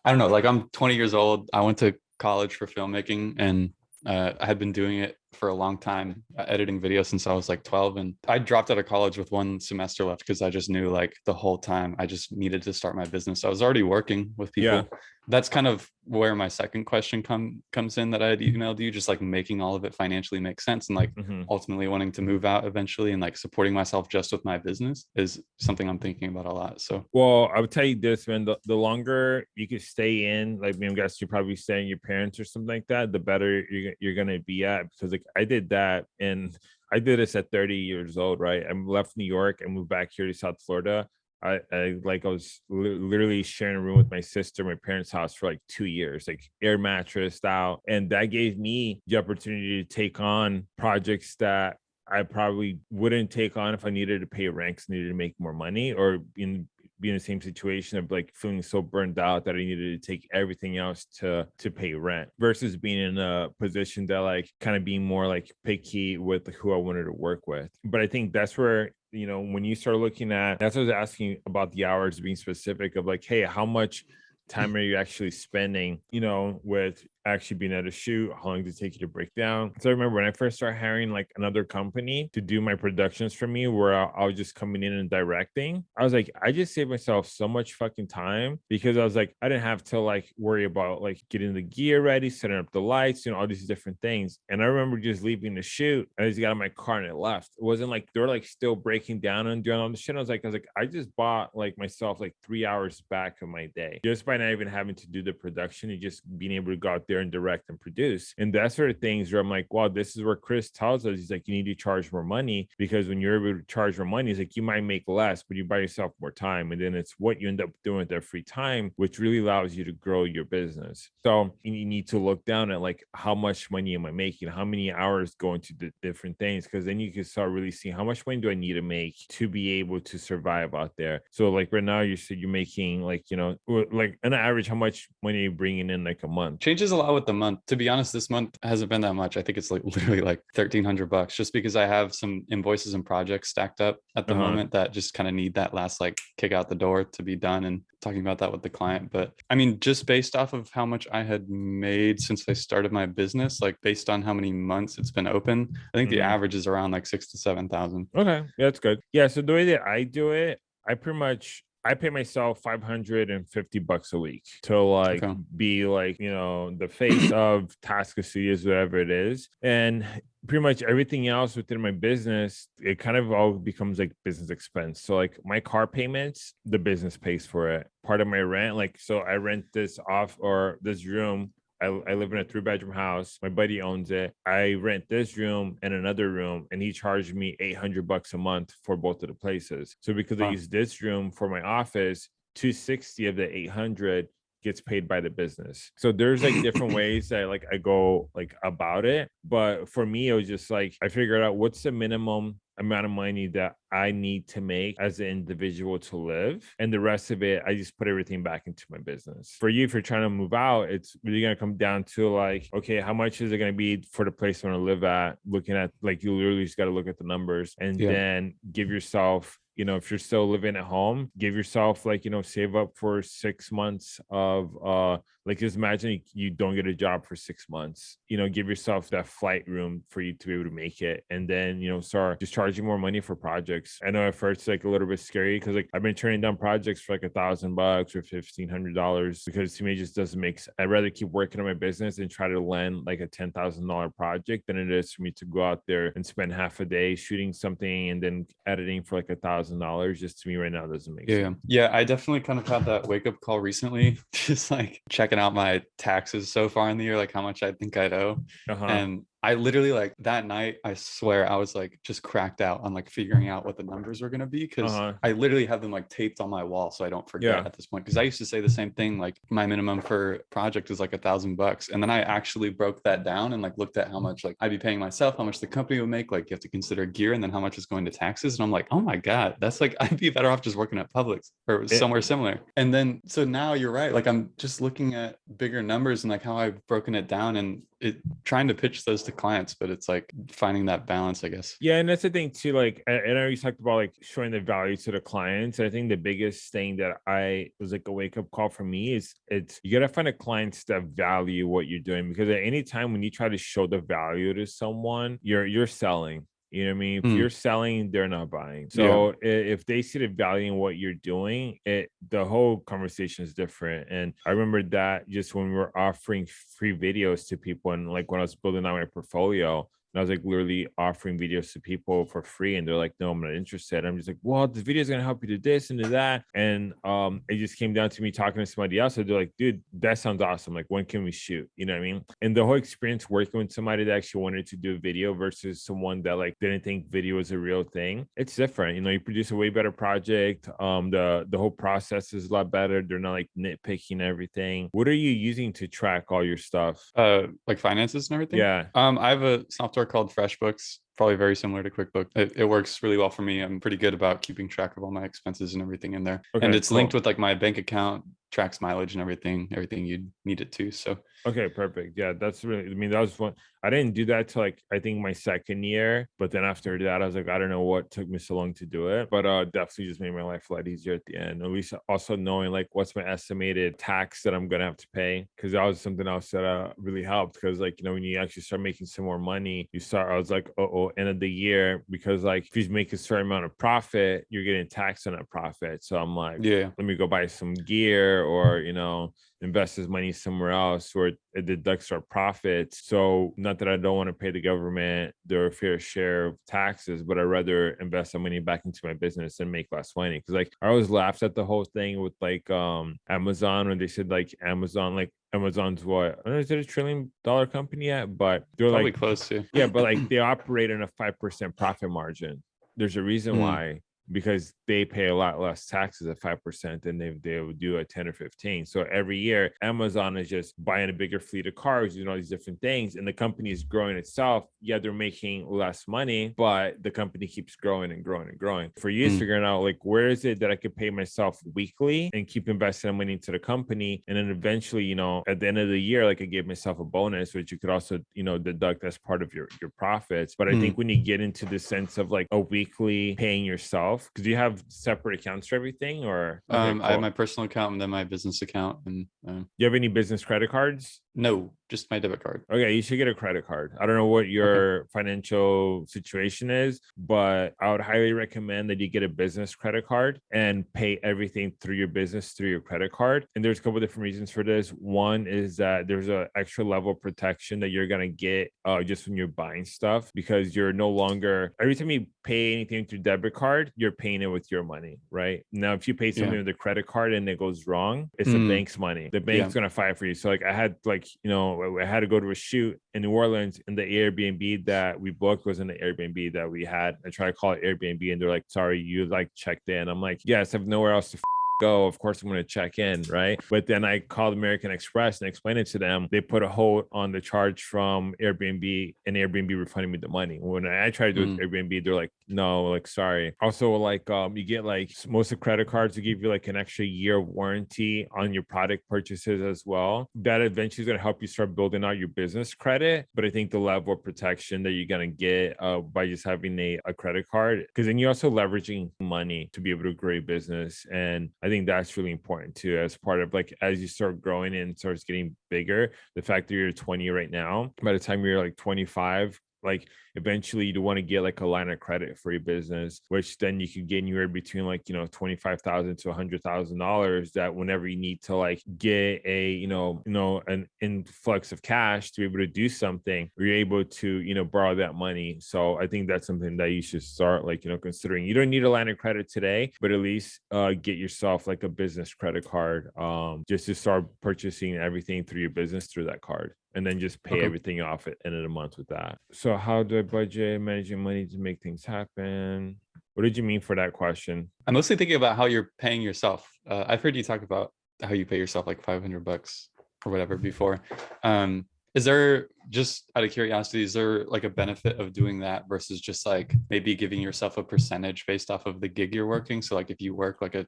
I don't know. Like I'm 20 years old. I went to college for filmmaking and uh, I had been doing it for a long time, uh, editing videos since I was like 12. And I dropped out of college with one semester left because I just knew like the whole time I just needed to start my business. I was already working with people. Yeah. That's kind of where my second question come comes in that I had emailed you, just like making all of it financially make sense and like Mhm. ultimately wanting to move out eventually and like supporting myself just with my business is something I'm thinking about a lot. So Well, I would tell you this, man. The, the longer you can stay in, like, I mean, I guess you're probably staying your parents or something like that, the better you're, you're going to be at. Because, like, I did that and I did this at 30 years old, right? I left New York and moved back here to South Florida. I, I like I was li- literally sharing a room with my sister, my parents' house for like two years, like air mattress style. and that gave me the opportunity to take on projects that I probably wouldn't take on if I needed to pay ranks, needed to make more money, or in be in the same situation of like feeling so burned out that I needed to take everything else to to pay rent versus being in a position that like kind of being more like picky with who I wanted to work with. But I think that's where you know, when you start looking at that's what I was asking about the hours being specific of like, hey, how much mm. time are you actually spending, you know, with actually being at a shoot, how long did it take you to break down? So I remember when I first started hiring like another company to do my productions for me, where I, I was just coming in and directing, I was like, I just saved myself so much fucking time because I was like, I didn't have to like worry about like getting the gear ready, setting up the lights, you know, all these different things. And I remember just leaving the shoot. I just got in my car and it left. It wasn't like they were like still breaking down and doing all the shit. I was like, I was like, I just bought like myself like three hours back of my day just by not even having to do the production and just being able to go out there and direct and produce. And that sort of things where I'm like, wow, this is where Chris tells us he's like, you need to charge more money because when you're able to charge more money, it's like you might make less, but you buy yourself more time. And then it's what you end up doing with that free time, which really allows you to grow your business. So you need to look down at like how much money am I making? How many hours going to the different things? Because then you can start really seeing how much money do I need to make to be able to survive out there. So like right now, you said you're making like, you know, like an average, how much money you bringing in like a month? Changes a lot with the month. To be honest, this month hasn't been that much. I think it's like literally like 1300 bucks just because I have some invoices and projects stacked up at the Uh-huh. moment that just kind of need that last like kick out the door to be done and talking about that with the client. But I mean, just based off of how much I had made since I started my business, like based on how many months it's been open, I think the Mhm. average is around like six to 7,000. Okay, yeah, that's good. Yeah, so the way that I do it, I pretty much I pay myself 550 bucks a week to like Okay. be like, you know, the face of Tasca Studios, whatever it is. And pretty much everything else within my business, it kind of all becomes like business expense. So like my car payments, the business pays for it. Part of my rent, like so I rent this off or this room I, I live in a three bedroom house. My buddy owns it. I rent this room and another room, and he charged me 800 bucks a month for both of the places. So because I use this room for my office, 260 of the 800 gets paid by the business. So there's like different ways that like I go like about it. But for me, it was just like I figured out what's the minimum amount of money that I need to make as an individual to live. And the rest of it, I just put everything back into my business. For you, if you're trying to move out, it's really going to come down to like, okay, how much is it going to be for the place you want to live at? Looking at like, you literally just got to look at the numbers and Yeah. then give yourself you know if you're still living at home give yourself like you know save up for six months of uh like just imagine you- don't get a job for six months you know give yourself that flight room for you to be able to make it and then you know start just charging more money for projects. I know at first like a little bit scary because like i've been turning down projects for like a thousand bucks or fifteen hundred dollars because to me it just doesn't make sense i'd rather keep working on my business and try to land like a ten thousand dollar project than it is for me to go out there and spend half a day shooting something and then editing for like a thousand dollars. Just to me right now doesn't make Yeah, sense. Yeah, I definitely kind of had that wake up call recently, just like checking out my taxes so far in the year, like how much I think I'd owe. uh-huh. And I literally like that night, I swear I was like just cracked out on like figuring out what the numbers were gonna be because Uh-huh. I literally have them like taped on my wall so I don't forget Yeah. at this point. Because I used to say the same thing, like my minimum for project is like a thousand bucks. And then I actually broke that down and like looked at how much like I'd be paying myself, how much the company would make, like you have to consider gear and then how much is going to taxes. And I'm like, oh my God, that's like I'd be better off just working at Publix or somewhere similar. And then so now you're right. Like I'm just looking at bigger numbers and like how I've broken it down and it trying to pitch those to clients, but it's like finding that balance, I guess. Yeah, and that's the thing too. Like, I, I you talked about like showing the value to the clients. I think the biggest thing that I was like a wake up call for me is it's you gotta find a clients that value what you're doing because at any time when you try to show the value to someone, you're you're selling. You know what I mean? If Mm. you're selling, they're not buying. So i- if they see the value in what you're doing, it the whole conversation is different. And I remember that just when we were offering free videos to people and like when I was building out my portfolio, I was like literally offering videos to people for free, and they're like, "No, I'm not interested." I'm just like, "Well, this video is gonna help you do this and do that," and um, it just came down to me talking to somebody else. And they're like, "Dude, that sounds awesome. Like, when can we shoot?" You know what I mean? And the whole experience working with somebody that actually wanted to do a video versus someone that like didn't think video was a real thing, it's different. You know, you produce a way better project. Um, the the whole process is a lot better. They're not like nitpicking everything. What are you using to track all your stuff? Uh like finances and everything. Yeah. Um, I have a software called FreshBooks, probably very similar to QuickBooks. It, it works really well for me. I'm pretty good about keeping track of all my expenses and everything in there. Okay, and it's linked with like my bank account tracks mileage and everything, everything you'd need it to. So Okay, perfect. Yeah, that's really. I mean, that was one. I didn't do that till like I think my second year, but then after that, I was like, I don't know what took me so long to do it, but uh, definitely just made my life a lot easier at the end. At least also knowing like what's my estimated tax that I'm gonna have to pay, because that was something else that uh really helped. Because like you know when you actually start making some more money, you start. I was like, oh, oh, end of the year, because like if you make a certain amount of profit, you're getting taxed on that profit. So I'm like, yeah, let me go buy some gear or you know invest his money somewhere else where it deducts our profits. So not that I don't want to pay the government their fair share of taxes, but I'd rather invest some money back into my business and make less money. Cause like I always laughed at the whole thing with like um Amazon when they said like Amazon, like Amazon's what I don't know, is it a trillion dollar company yet? But they're probably like close to. yeah, but like they operate in a five percent profit margin. There's a reason Mm. why because they pay a lot less taxes at five percent than they they would do at ten or fifteen. So every year, Amazon is just buying a bigger fleet of cars, doing all these different things, and the company is growing itself. Yeah, they're making less money, but the company keeps growing and growing and growing. For you, it's Mm. figuring out like where is it that I could pay myself weekly and keep investing money into the company, and then eventually, you know, at the end of the year, like I gave myself a bonus, which you could also, you know, deduct as part of your your profits. But I Mm. think when you get into the sense of like a weekly paying yourself, because you have separate accounts for everything, or Um, I have my personal account and then my business account, and um, you have any business credit cards? no, just my debit card. Okay, you should get a credit card. I don't know what your financial situation is, but I would highly recommend that you get a business credit card and pay everything through your business through your credit card. And there's a couple different reasons for this. One is that there's an extra level of protection that you're gonna get uh, just when you're buying stuff because you're no longer every time you pay anything through debit card, you're paying it with your money, right? Now, if you pay something Yeah. with a credit card and it goes wrong, it's the Mm. bank's money. The bank's gonna fight for you. So like I had like you know I had to go to a shoot in New Orleans, and the Airbnb that we booked was in the Airbnb that we had. I try to call it Airbnb, and they're like, "Sorry, you like checked in." I'm like, "Yes, I have nowhere else to." Go, of course, I'm going to check in, right? But then I called American Express and explained it to them. They put a hold on the charge from Airbnb, and Airbnb refunded me the money. When I tried to do it Airbnb, they're like, "No, like sorry." Also, like um, you get like most of credit cards to give you like an extra year warranty on your product purchases as well. That eventually is going to help you start building out your business credit. But I think the level of protection that you're going to get uh, by just having a, a credit card, because then you're also leveraging money to be able to grow your business. And I think that's really important too, as part of like as you start growing and starts getting bigger. The fact that you're 20 right now, by the time you're like 25, like eventually you want to get like a line of credit for your business, which then you could get anywhere between like, you know, 25,000 to $100,000 that whenever you need to like get a, you know, you know, an influx of cash to be able to do something, you're able to, you know, borrow that money. So I think that's something that you should start like, you know, considering you don't need a line of credit today, but at least uh, get yourself like a business credit card um, just to start purchasing everything through your business through that card and then just pay Okay. everything off at end of the month with that. So how do I budget managing money to make things happen? What did you mean for that question? I'm mostly thinking about how you're paying yourself. Uh, I've heard you talk about how you pay yourself like 500 bucks or whatever before. Um, is there just out of curiosity, is there like a benefit of doing that versus just like maybe giving yourself a percentage based off of the gig you're working? So like if you work like a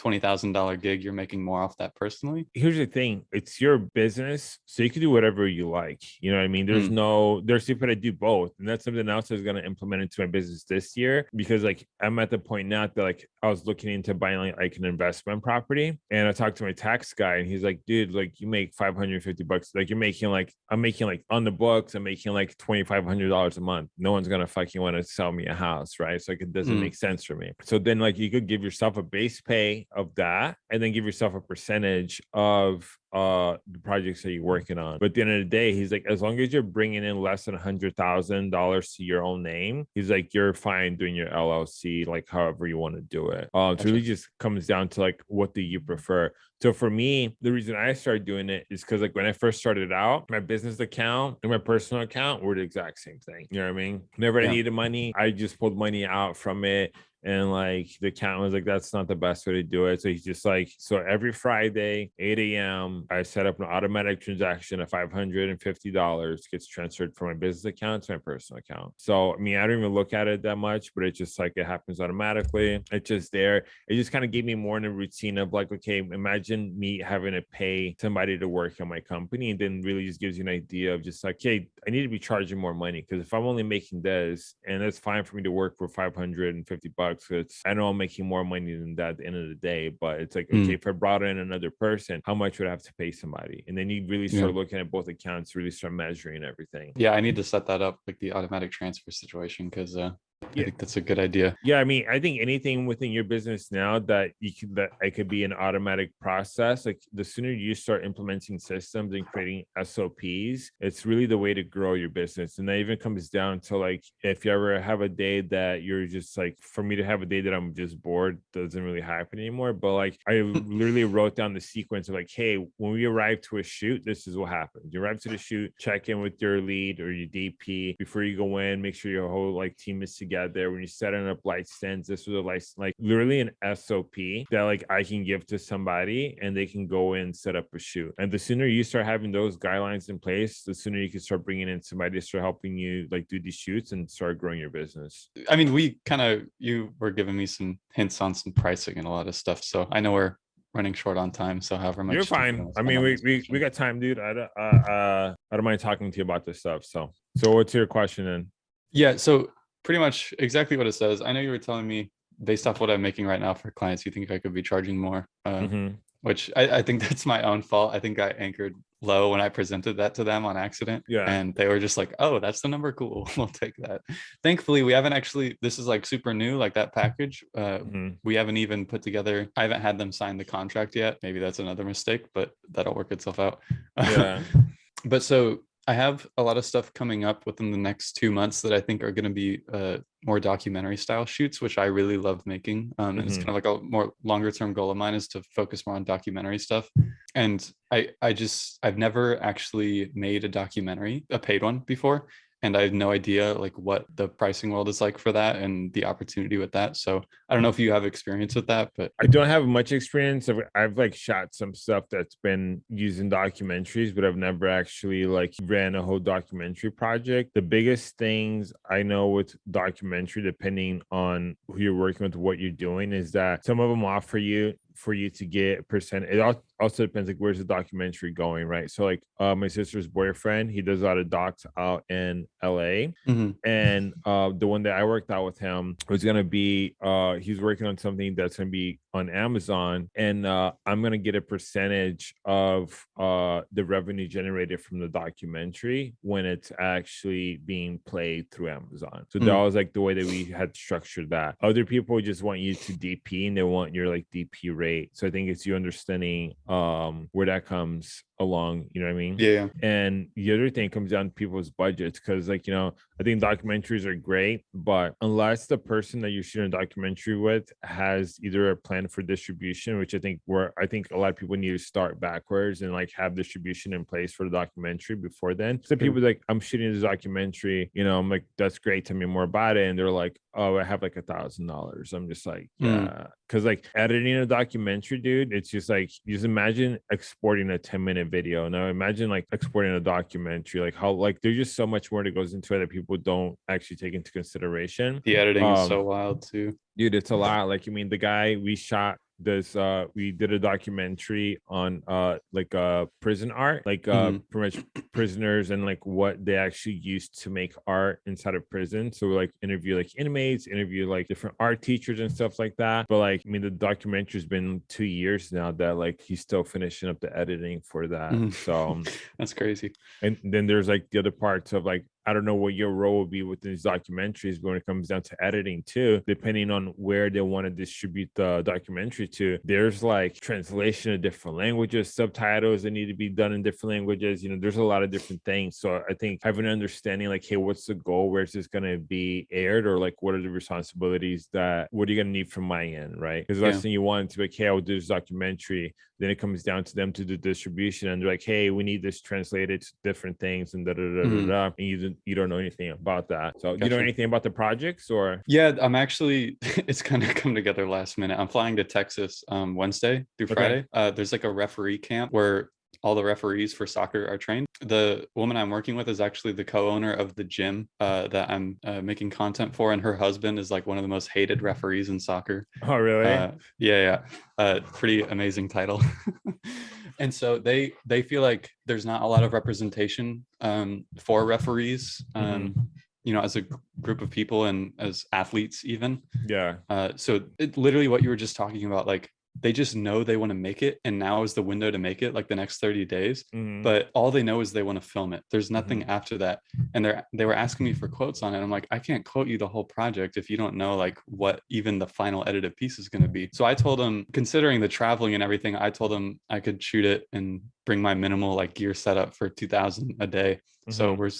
$20,000 gig, you're making more off that personally? Here's the thing, it's your business, so you can do whatever you like. You know what I mean? There's Mm. no there's people that do both. And that's something else I was gonna implement into my business this year because like I'm at the point now that like I was looking into buying like, like an investment property and I talked to my tax guy and he's like, dude, like you make 550 bucks, like you're making like I'm making like on the books, I'm making like twenty five hundred dollars a month. No one's gonna fucking want to sell me a house, right? So like it doesn't Mm. make sense for me. So then like you could give yourself a base pay of that and then give yourself a percentage of uh the projects that you're working on. But at the end of the day, he's like, as long as you're bringing in less than a hundred thousand dollars to your own name, he's like, you're fine doing your LLC, like however you want to do it. Um, so it really just comes down to like what do you prefer. So for me, the reason I started doing it is because like when I first started out, my business account and my personal account were the exact same thing. You know what I mean? Whenever I needed money, I just pulled money out from it And like the accountant was like, that's not the best way to do it. So he's just like, so every Friday, 8 a.m., I set up an automatic transaction of $550 gets transferred from my business account to my personal account. So I mean, I don't even look at it that much, but it's just like it happens automatically. It's just there. It just kind of gave me more in a routine of like, okay, imagine me having to pay somebody to work on my company, and then really just gives you an idea of just like, hey, I need to be charging more money because if I'm only making this, and it's fine for me to work for 550 bucks, it's I know I'm making more money than that at the end of the day, but it's like, Mm. okay, if I brought in another person, how much would I have to pay somebody? And then you really Yeah. start looking at both accounts, really start measuring everything. Yeah, I need to set that up like the automatic transfer situation because uh, I Yeah. think that's a good idea. Yeah, I mean, I think anything within your business now that you could that it could be an automatic process. Like the sooner you start implementing systems and creating SOPs, it's really the way to grow your business. And that even comes down to like if you ever have a day that you're just like, for me to have a day that I'm just bored doesn't really happen anymore. But like I literally wrote down the sequence of like, hey, when we arrive to a shoot, this is what happens. You arrive to the shoot, check in with your lead or your DP before you go in, make sure your whole like team is together. There, when you're setting up light stands, this was a light like literally an SOP that like I can give to somebody and they can go in set up a shoot. And the sooner you start having those guidelines in place, the sooner you can start bringing in somebody to start helping you like do these shoots and start growing your business. I mean, we kind of you were giving me some hints on some pricing and a lot of stuff, so I know we're running short on time. So however much You're fine. I mean, we, we we got time, dude. I don't, uh, uh, I don't mind talking to you about this stuff. So, so what's your question then? Yeah, so pretty much exactly what it says. I know you were telling me based off what I'm making right now for clients, you think I could be charging more, uh, Mhm. which I, I think that's my own fault. I think I anchored low when I presented that to them on accident. Yeah. And they were just like, oh, that's the number. Cool. We'll take that. Thankfully, we haven't actually, this is like super new, like that package. Uh, Mhm. we haven't even put together, I haven't had them sign the contract yet. Maybe that's another mistake, but that'll work itself out. Yeah. but so I have a lot of stuff coming up within the next two months that I think are going to be uh, more documentary style shoots, which I really love making. Um, and it's Mhm. kind of like a more longer term goal of mine is to focus more on documentary stuff. And I, I just, I've never actually made a documentary, a paid one before. And I have no idea like what the pricing world is like for that and the opportunity with that. So I don't know if you have experience with that, but I don't have much experience. I've, I've like shot some stuff that's been used in documentaries, but I've never actually like ran a whole documentary project. The biggest things I know with documentary, depending on who you're working with, what you're doing, is that some of them offer you for you to get percent. It al- also depends like where's the documentary going, right? So like uh, my sister's boyfriend, he does a lot of docs out in LA Mhm. and uh the one that i worked out with him was gonna be uh he's working on something that's gonna be on amazon and uh i'm gonna get a percentage of uh the revenue generated from the documentary when it's actually being played through amazon so that Mm. was like the way that we had structured that other people just want you to dp and they want your like dp rate so i think it's you understanding um where that comes along you know what i mean yeah, yeah. and the other thing comes down to people's budgets because, like, you know, I think documentaries are great, but unless the person that you're shooting a documentary with has either a plan for distribution, which I think where I think a lot of people need to start backwards and like have distribution in place for the documentary before then. So people like, I'm shooting this documentary, you know, I'm like, that's great. Tell me more about it. And they're like, oh, I have like a thousand dollars. I'm just like, Mm. Yeah. Cause like editing a documentary, dude, it's just like, just imagine exporting a 10 minute video. Now imagine like exporting a documentary, like how, like, there's just so much more that goes into it that people don't actually take into consideration. The editing is Um, so wild too. Dude, it's a lot. Like, I mean, the guy we shot this uh we did a documentary on uh like uh prison art like uh Mhm. pretty much prisoners and like what they actually used to make art inside of prison so we like interview like inmates interview like different art teachers and stuff like that but like i mean the documentary's been two years now that like he's still finishing up the editing for that Mhm. so um, That's crazy. and then there's like the other parts of like I don't know what your role will be with these documentaries, when it comes down to editing too, depending on where they want to distribute the documentary to, there's like translation of different languages, subtitles that need to be done in different languages. You know, there's a lot of different things. So I think having an understanding like, hey, what's the goal? Where's this going to be aired? Or like, what are the responsibilities that, what are you going to need from my end? Right. Because the last thing you want to be like, hey, I'll do this documentary. Then it comes down to them to do distribution and they're like, hey, we need this translated to different things and da da da da da. Mm-hmm. And you that you don't know anything about that. So you know anything about the projects or Yeah, I'm actually it's kind of come together last minute. I'm flying to Texas um Wednesday through Okay. Friday. Uh there's like a referee camp where all the referees for soccer are trained. The woman I'm working with is actually the co-owner of the gym uh, that I'm uh, making content for, and her husband is like one of the most hated referees in soccer. oh really? Uh, yeah, yeah. Uh, pretty amazing title. and so they they feel like there's not a lot of representation um, for referees. Um, You know, as a group of people and as athletes, even. yeah. Uh, so it, literally, what you were just talking about, like they just know they want to make it, and now is the window to make it, like the next 30 days. Mhm. But all they know is they want to film it. There's nothing after that, and they're they were asking me for quotes on it. I'm like, I can't quote you the whole project if you don't know like what even the final edited piece is going to be. So I told them, considering the traveling and everything, I told them I could shoot it and bring my minimal like gear setup for 2,000 a day. So Mhm. we're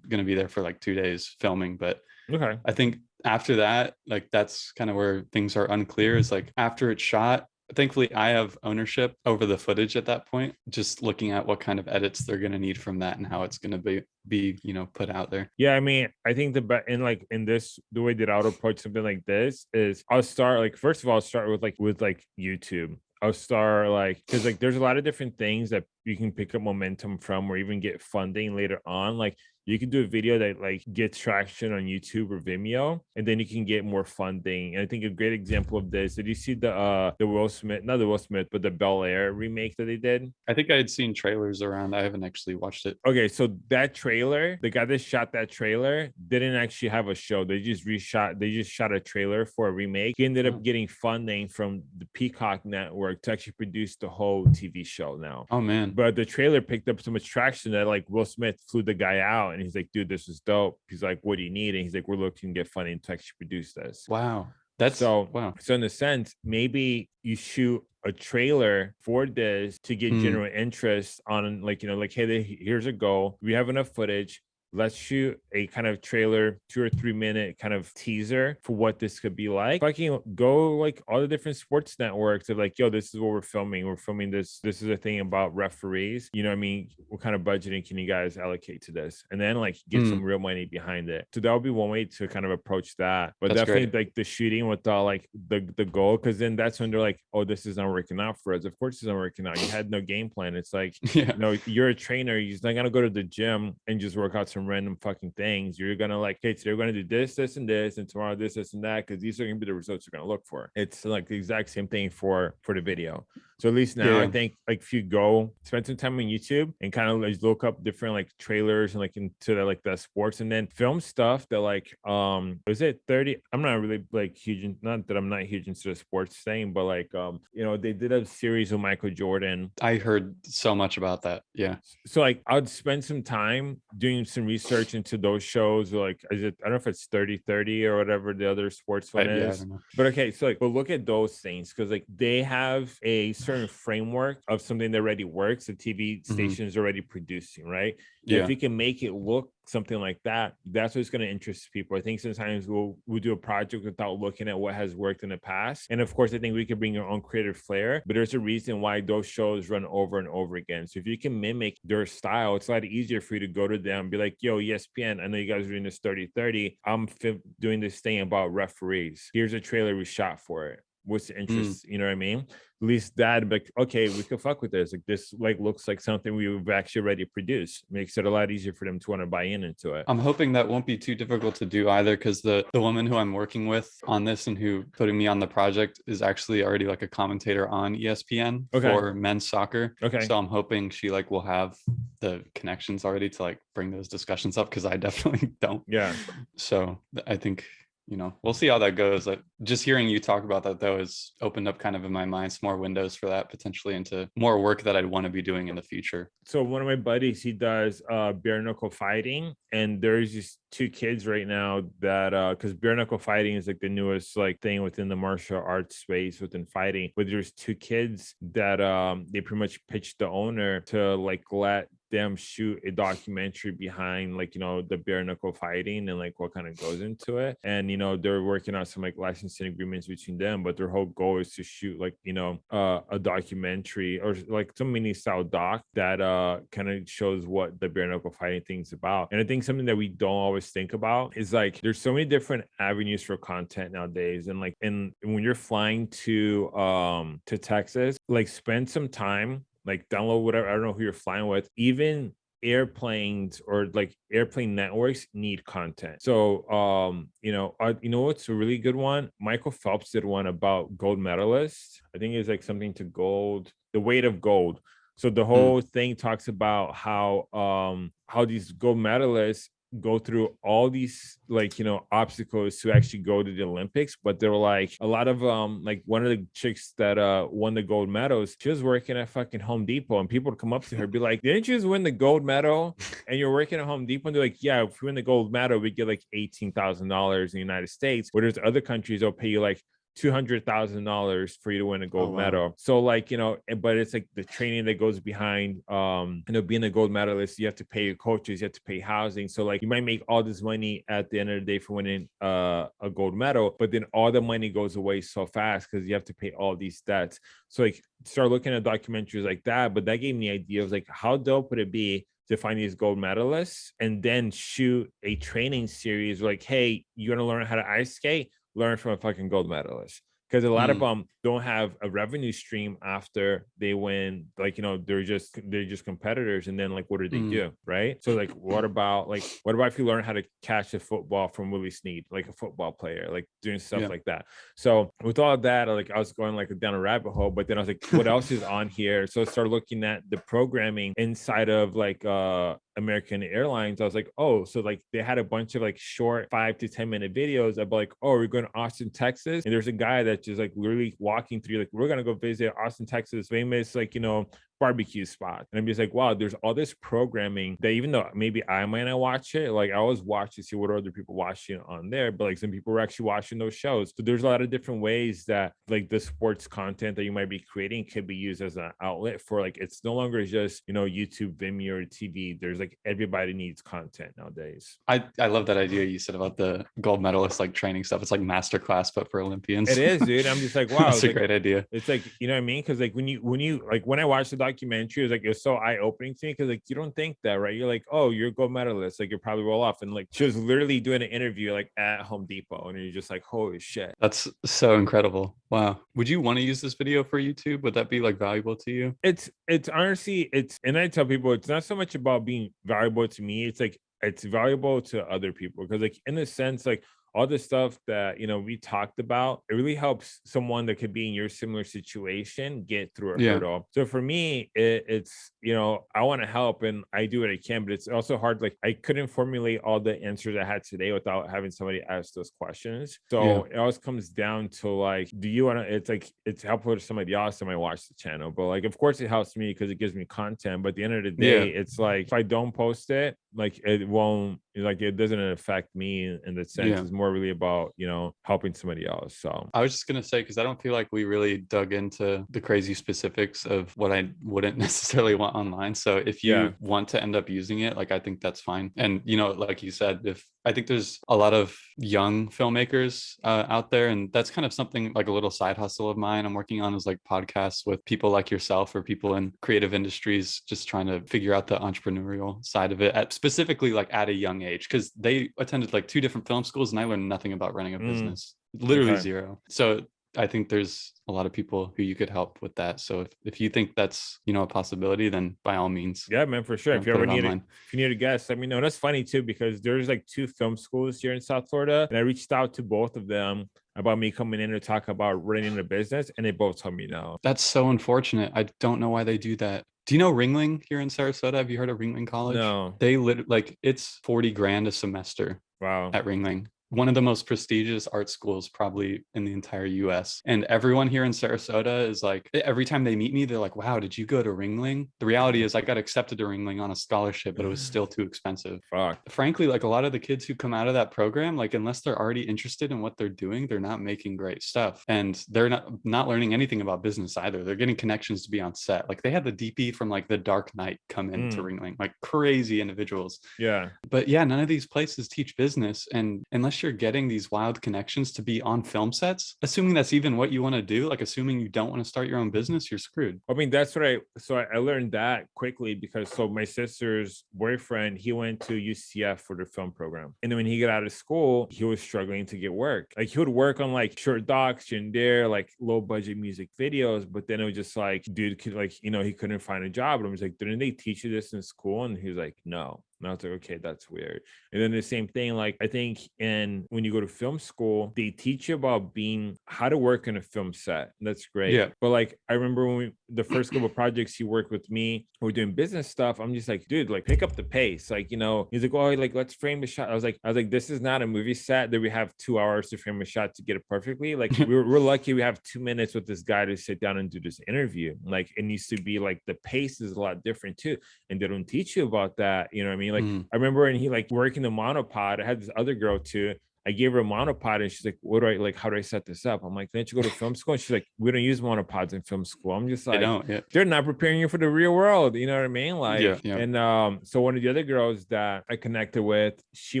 going to be there for like two days filming, but okay. I think after that, like that's kind of where things are unclear. Is like after it's shot, thankfully I have ownership over the footage at that point. Just looking at what kind of edits they're gonna need from that and how it's gonna be be you know put out there. Yeah, I mean, I think the in like in this the way that I would approach something like this is I'll start like first of all I'll start with like with like YouTube. I'll start like because like there's a lot of different things that you can pick up momentum from or even get funding later on. Like you can do a video that like gets traction on YouTube or Vimeo, and then you can get more funding. And I think a great example of this, did you see the uh the Will Smith, not the Will Smith, but the Bel Air remake that they did? I think I had seen trailers around. I haven't actually watched it. Okay, so that trailer, the guy that shot that trailer didn't actually have a show. They just reshot, they just shot a trailer for a remake. He ended up getting funding from the Peacock network to actually produce the whole TV show now. Oh man, But the trailer picked up so much traction that like Will Smith flew the guy out and he's like, dude, this is dope. He's like, what do you need? And he's like, we're looking to get funding to actually produce this. wow, that's So- wow. So in a sense, maybe you shoot a trailer for this to get Mm. general interest on like, you know, like, hey, they- here's a goal. We have enough footage. Let's shoot a kind of trailer, two or three minute kind of teaser for what this could be like. Fucking go like all the different sports networks of like, yo, this is what we're filming. We're filming this. This is a thing about referees. You know what I mean? What kind of budgeting can you guys allocate to this? And then like get Mm. some real money behind it. So that would be one way to kind of approach that. But That's definitely great. like the shooting with the like the the goal, because then that's when they're like, oh, this is not working out for us. Of course, it's not working out. You had no game plan. It's like Yeah, no, you're a trainer. You're not gonna go to the gym and just work out some random fucking things. You're gonna like, hey, today we're gonna do this, this, and this, and tomorrow this, this, and that, because these are gonna be the results you're gonna look for. It's like the exact same thing for for the video. So at least now, I think like if you go spend some time on YouTube and kind of like look up different like trailers and like into the like the sports and then film stuff that like um was it 30 i'm not really like huge in, not that i'm not huge into the sports thing but like um you know they did a series with michael jordan I heard so much about that. Yeah, so like I'd spend some time doing some research into those shows. Like, is it? I don't know if it's 30 30 or whatever the other sports one yeah, I is. know. But okay, so like, but look at those things because like they have a certain framework of something that already works. The TV mm-hmm. station is already producing, right? Yeah, If we can make it look something like that, that's what's going to interest people. I think sometimes we'll we'll do a project without looking at what has worked in the past. And of course, I think we can bring our own creative flair, but there's a reason why those shows run over and over again. So if you can mimic their style, it's a lot easier for you to go to them and be like, yo, ESPN, I know you guys are doing this 30-30. I'm fi- doing this thing about referees. Here's a trailer we shot for it. What's the mm. interest? You know what I mean? At least that, but okay, we could fuck with this. Like this, like looks like something we've actually already produced. Makes it a lot easier for them to want to buy in into it. I'm hoping that won't be too difficult to do either because the the woman who I'm working with on this and who putting me on the project is actually already like a commentator on ESPN Okay. for men's soccer. Okay. So I'm hoping she like will have the connections already to like bring those discussions up because I definitely don't. Yeah. So I think you know we'll see how that goes. Like just hearing you talk about that though has opened up kind of in my mind some more windows for that potentially into more work that I'd want to be doing in the future. so one of my buddies he does uh bare knuckle fighting and there's just two kids right now that uh because bare knuckle fighting is like the newest like thing within the martial arts space within fighting but there's two kids that um they pretty much pitched the owner to like let them shoot a documentary behind like you know the bare knuckle fighting and like what kind of goes into it. And you know they're working on some like licensing agreements between them but their whole goal is to shoot like you know uh, a documentary or like some mini style doc that uh kind of shows what the bare knuckle fighting thing's about. And i think something that we don't always think about is like there's so many different avenues for content nowadays. And like and when you're flying to um to texas like spend some time like download whatever i don't know who you're flying with. Even airplanes or like airplane networks need content. So um you know uh, you know what's a really good one? Michael phelps did one about gold medalists. I think it's like something to gold the weight of gold. So the whole mm. thing talks about how um how these gold medalists go through all these like you know obstacles to actually go to the olympics but there were like a lot of um like one of the chicks that uh won the gold medals she was working at fucking home depot and people would come up to her be like didn't you just win the gold medal? And you're working at home depot? And they're like yeah if we win the gold medal we get like eighteen thousand dollars in the united states where there's other countries they'll pay you like two hundred thousand dollars for you to win a gold oh, wow. medal. So like you know, eh, but it's like the training that goes behind um you know being a gold medalist. You have to pay your coaches, you have to pay housing. So like you might make all this money at the end of the day for winning uh, a gold medal, but then all the money goes away so fast because you have to pay all these debts. So like start looking at documentaries like that. But that gave me the idea of like how dope would it be to find these gold medalists and then shoot a training series like, hey, you want to learn how to ice skate? Learn from a fucking gold medalist because a lot mm. of them don't have a revenue stream after they win like you know they're just they're just competitors and then like what do they mm. do right so like what about like what about if you learn how to catch a football from willie snead like a football player like doing stuff yeah. like that so with all that like i was going like down a rabbit hole but then i was like what else is on here so I started looking at the programming inside of like uh American Airlines, I was like, oh, so like they had a bunch of like short five to 10 minute videos of like, oh, we're going to Austin, Texas. And there's a guy that's just like literally walking through, like, we're going to go visit Austin, Texas, famous, like, you know, barbecue spot. And I'm just like, wow, there's all this programming that even though maybe I might not watch it, like I always watch to see what other people watching on there, but like some people were actually watching those shows. So there's a lot of different ways that like the sports content that you might be creating could be used as an outlet for like it's no longer just you know YouTube, Vimeo, or TV. There's like everybody needs content nowadays. I I love that idea you said about the gold medalist like training stuff. It's like masterclass, but for Olympians. It is, dude. I'm just like, wow, it's a like, great idea. It's like you know what I mean? Because like when you when you like when I watched the documentary, was like it was so eye opening to me because like you don't think that, right? You're like, oh, you're a gold medalist, like you're probably well off, and like she was literally doing an interview like at Home Depot, and you're just like, holy shit, that's so incredible. Wow. Would you want to use this video for YouTube? Would that be like valuable to you? It's it's honestly it's, and I tell people it's not so much about being valuable to me. It's like it's valuable to other people because like in a sense like all the stuff that you know we talked about it really helps someone that could be in your similar situation get through a yeah. hurdle so for me it, it's you know i want to help and i do what i can but it's also hard like i couldn't formulate all the answers i had today without having somebody ask those questions so yeah. it always comes down to like do you want to it's like it's helpful to somebody else that might watch the channel but like of course it helps me because it gives me content but at the end of the day yeah. it's like if i don't post it like it won't like it doesn't affect me in the sense yeah. it's more really about you know helping somebody else so i was just gonna say because i don't feel like we really dug into the crazy specifics of what i wouldn't necessarily want online so if you yeah. want to end up using it like i think that's fine and you know like you said if I think there's a lot of young filmmakers uh, out there, and that's kind of something like a little side hustle of mine. I'm working on is like podcasts with people like yourself or people in creative industries, just trying to figure out the entrepreneurial side of it, at specifically like at a young age, because they attended like two different film schools, and I learned nothing about running a mm. business, literally okay. zero. So I think there's a lot of people who you could help with that. So if, if you think that's, you know, a possibility, then by all means. Yeah, man, for sure. if you ever need it, if you need a guest, let me know. That's funny too, because there's like two film schools here in South Florida. And I reached out to both of them about me coming in to talk about running a business. And they both told me no. That's so unfortunate. I don't know why they do that. Do you know Ringling here in Sarasota? Have you heard of Ringling College? No. They lit like it's 40 grand a semester. Wow. At Ringling one of the most prestigious art schools probably in the entire US. And everyone here in Sarasota is like, every time they meet me, they're like, wow, did you go to Ringling? The reality is I got accepted to Ringling on a scholarship, but it was still too expensive. Fuck. Frankly, like a lot of the kids who come out of that program, like unless they're already interested in what they're doing, they're not making great stuff. And they're not not learning anything about business either. They're getting connections to be on set. Like they had the DP from like The Dark Knight come into Mm. Ringling, like crazy individuals Yeah. but yeah none of these places teach business and unless you're getting these wild connections to be on film sets assuming that's even what you want to do like assuming you don't want to start your own business you're screwed I mean, that's right. So I, I learned that quickly because so my sister's boyfriend, he went to UCF for the film program. And then when he got out of school, he was struggling to get work. Like he would work on like short docs and there, like low budget music videos, but then it was just like, dude could like, you know, he couldn't find a job. And I was like, didn't they teach you this in school? And he was like, no. And I was like, okay, that's weird. And then the same thing, like I think in when you go to film school, they teach you about being how to work in a film set. That's great. Yeah. But like I remember when we the first couple of projects he worked with me, we we're doing business stuff. I'm just like, dude, like pick up the pace. Like, you know, he's like, oh, like let's frame the shot. I was like, I was like, this is not a movie set that we have two hours to frame a shot to get it perfectly. Like we're, we're lucky we have two minutes with this guy to sit down and do this interview. Like it needs to be like the pace is a lot different too. And they don't teach you about that. You know what I mean? Like Mm. I remember when he like working the monopod, I had this other girl too. I gave her a monopod and she's like, what do I like? How do I set this up? I'm like, didn't you go to film school? And she's like, we don't use monopods in film school. I'm just like, don't yeah they're not preparing you for the real world. You know what I mean? Like, Yeah, yeah. and um, so one of the other girls that I connected with, she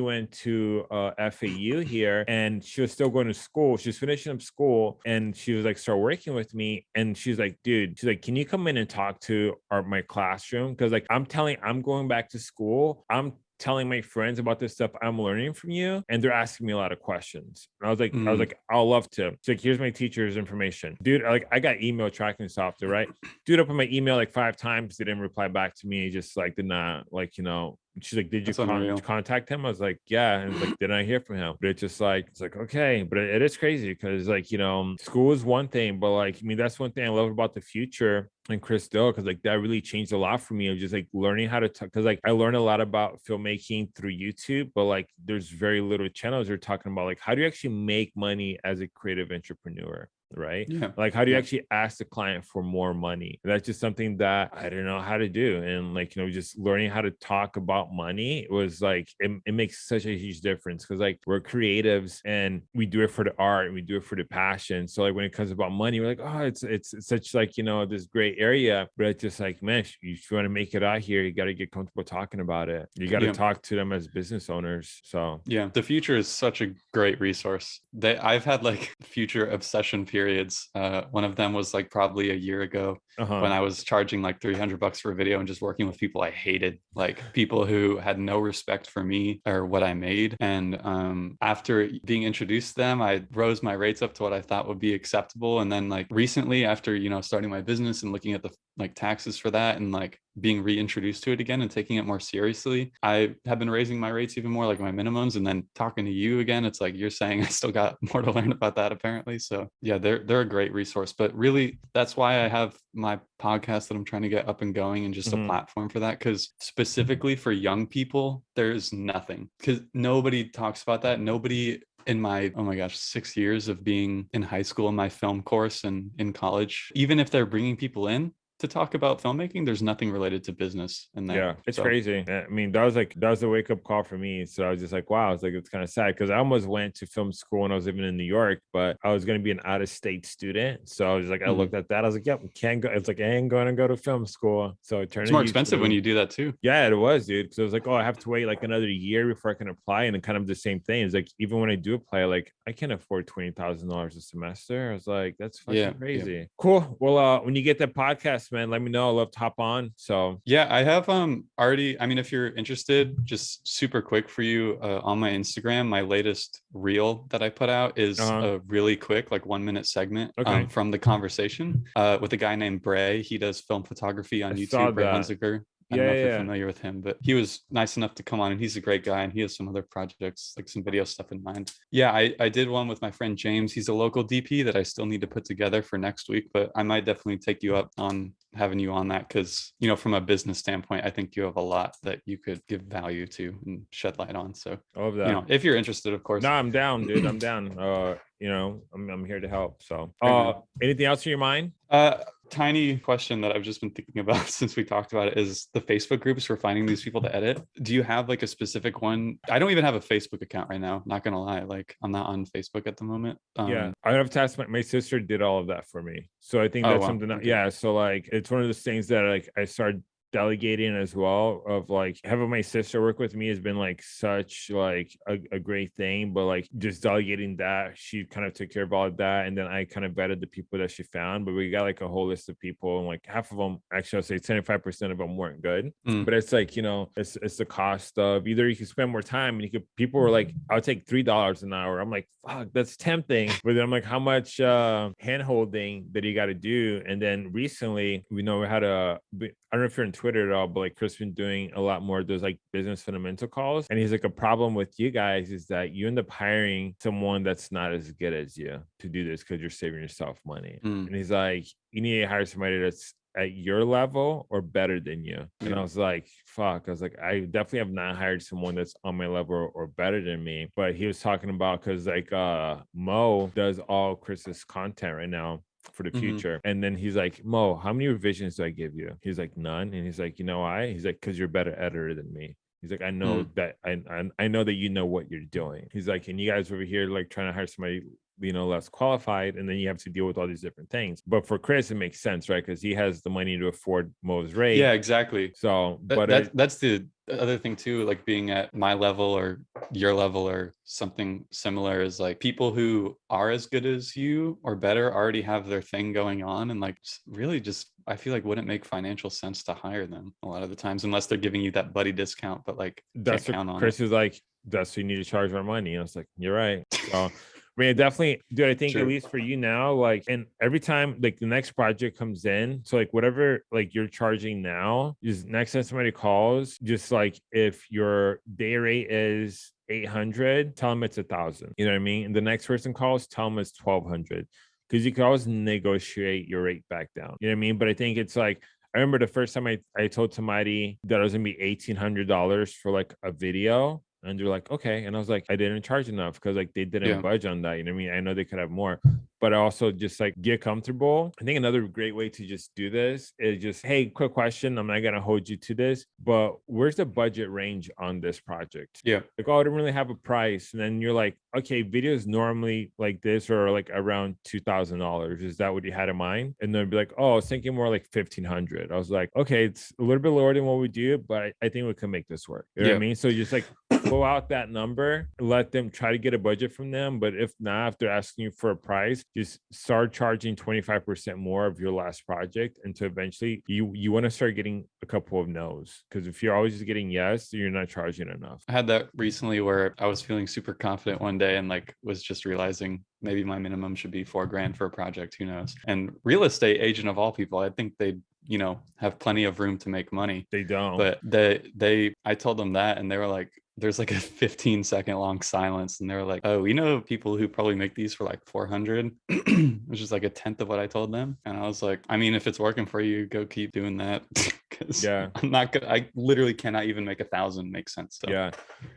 went to uh, FAU here, and she was still going to school. She was finishing up school, and she was like, start working with me, and she's like, dude, she's like, can you come in and talk to our my classroom? Because like, I'm telling, I'm going back to school. I'm telling my friends about this stuff I'm learning from you, and they're asking me a lot of questions. And I was like, I was Mm. like, I'll love to. Like, here's my teacher's information, dude. Like, I got email tracking software, right? Dude, opened my email like five times. They didn't reply back to me. Just like did not like you know. She's like, did you con- contact him? I was like, yeah. And like, did I hear from him? But it's just like, it's like, okay. But it, it is crazy because like, you know, school is one thing, but like, I mean, that's one thing I love about the Futur and Chris Do, because like that really changed a lot for me of just like learning how to talk. Cause like I learned a lot about filmmaking through YouTube, but like there's very little channels are talking about like how do you actually make money as a creative entrepreneur? Right. yeah Like, how do you Yeah. actually ask the client for more money? That's just something that I don't know how to do. And like, you know, just learning how to talk about money was like, it, it makes such a huge difference because like we're creatives and we do it for the art and we do it for the passion. So like when it comes about money, we're like, oh, it's it's, it's such like, you know, this great area. But it's just like, man, if you want to make it out here, you got to get comfortable talking about it. You got to Yeah. talk to them as business owners. So yeah the Futur is such a great resource they i've had like Futur obsession periods uh one of them was like probably a year ago uh-huh. when I was charging like 300 bucks for a video and just working with people I hated, like people who had no respect for me or what I made. And um, after being introduced to them, I rose my rates up to what I thought would be acceptable. And then like recently, after you know starting my business and looking at the like taxes for that and like being reintroduced to it again and taking it more seriously, I have been raising my rates even more, like my minimums. And then talking to you again, it's like you're saying I still got more to learn about that apparently. So yeah, they're they're a great resource. But really, that's why I have my podcast that I'm trying to get up and going and just Mhm. a platform for that. Because specifically for young people, there's nothing. Because nobody talks about that. Nobody in my oh my gosh six years of being in high school in my film course and in college even if they're bringing people in to talk about filmmaking there's nothing related to business in there Yeah, it's So, crazy. I mean, that was like that was a wake up call for me. So I was just like, wow, it's like it's kind of sad because I almost went to film school when I was living in New York, but I was going to be an out of state student. So I was like, I Mhm. looked at that, I was like, yep, can't go. It's like I ain't going to go to film school. So it turned. it's more expensive when you do that too Yeah, it was, dude. Because I was like, oh, I have to wait like another year before I can apply, and kind of the same thing. It's like even when I do apply, like I can't afford twenty thousand dollars a semester. I was like, that's fucking Yeah, yeah. crazy. Cool. Well, uh, when you get that podcast, man, let me know. I love to hop on. So Yeah, I have um already. I mean, if you're interested, just super quick for you uh, on my Instagram, my latest reel that I put out is Uh-huh. a really quick, like one minute segment Okay. um, from the conversation uh, with a guy named Bray. He does film photography on I YouTube. Bray. Hunziker. I don't know Yeah, if you're familiar with him, but he was nice enough to come on and he's a great guy and he has some other projects, like some video stuff in mind. Yeah, I, I did one with my friend James. He's a local DP that I still need to put together for next week, but I might definitely take you up on having you on that because, you know, from a business standpoint, I think you have a lot that you could give value to and shed light on. So, I love that. you know, if you're interested, of course. no, I'm down, dude. I'm down. Uh, you know, I'm I'm here to help. So, uh, anything else in your mind? Uh, tiny question that I've just been thinking about since we talked about it is the Facebook groups for finding these people to edit. Do you have like a specific one? I don't even have a Facebook account right now. Not gonna lie, like I'm not on Facebook at the moment. yeah, Um, I have to ask my, my sister did all of that for me. So I think Oh, that's wow. something that Okay. yeah. So like it's one of those things that like I started delegating as well of like having my sister work with me has been like such like a, a great thing but like just delegating that she kind of took care of all of that and then i kind of vetted the people that she found but we got like a whole list of people and like half of them actually i'll say 75 percent of them weren't good Mm. but it's like you know it's it's the cost of either you can spend more time and you could people were like i'll take three dollars an hour. I'm like fuck that's tempting. But then i'm like how much uh hand holding that you got to do? And then recently we know we had a i don't know if you're on twitter at all but like chris been doing a lot more of those like business fundamental calls and he's like a problem with you guys is that you end up hiring someone that's not as good as you to do this because you're saving yourself money Mm. and he's like you need to hire somebody that's at your level or better than you. And I was like, fuck. I was like, I definitely have not hired someone that's on my level or, or better than me. But he was talking about because like uh Mo does all Chris's content right now for the Mhm. Futur. And then he's like, Mo, how many revisions do I give you? He's like, none. And he's like, you know why? He's like, because you're a better editor than me. He's like, I know that I, I I know that you know what you're doing. He's like, and you guys over here like trying to hire somebody you know less qualified and then you have to deal with all these different things but for chris it makes sense right because he has the money to afford mo's rate Yeah, exactly. so That, but that- it, that's the other thing too, like being at my level or your level or something similar is like people who are as good as you or better already have their thing going on and like really just I feel like wouldn't make financial sense to hire them a lot of the times unless they're giving you that buddy discount, but like that's what count on chris it. is like that's what you need to charge more money and i was like you're right so I mean, definitely, dude. I think at least for you now, like, and every time like the next project comes in, so like whatever like you're charging now, is next time somebody calls, just like if your day rate is 800, tell them it's a thousand. You know what I mean? And the next person calls, tell them it's 1200 because you can always negotiate your rate back down. You know what I mean? But I think it's like I remember the first time I, I told somebody that it was gonna be eighteen hundred dollars for like a video. And they're like, okay. And I was like, I didn't charge enough because like they didn't Yeah. budge on that. You know what I mean? I know they could have more, but also just like get comfortable. I think another great way to just do this is just, hey, quick question. I'm not gonna hold you to this, but where's the budget range on this project? Yeah. Like, oh, I don't really have a price. And then you're like, okay, videos normally like this are like around two thousand dollars. Is that what you had in mind? And they'd be like, oh, I was thinking more like fifteen hundred. I was like, okay, it's a little bit lower than what we do, but I, think we can make this work. You know what I mean? So just like blow out that number, let them try to get a budget from them. But if not, if they're asking you for a price, just start charging 25% more of your last project until eventually you you want to start getting a couple of no's. Because if you're always just getting yes, you're not charging enough. I had that recently where I was feeling super confident one day and like was just realizing maybe my minimum should be four grand for a project. Who knows? And real estate agent of all people, I think they, you know, have plenty of room to make money. They don't. But they, they, I told them that and they were like, there's like a 15 second long silence. And they were like, oh, you know people who probably make these for like 400, which is like a tenth of what I told them. And I was like, I mean, if it's working for you, go keep doing that. Cause Yeah. I'm not good. I literally cannot even make a thousand make sense. So. Yeah.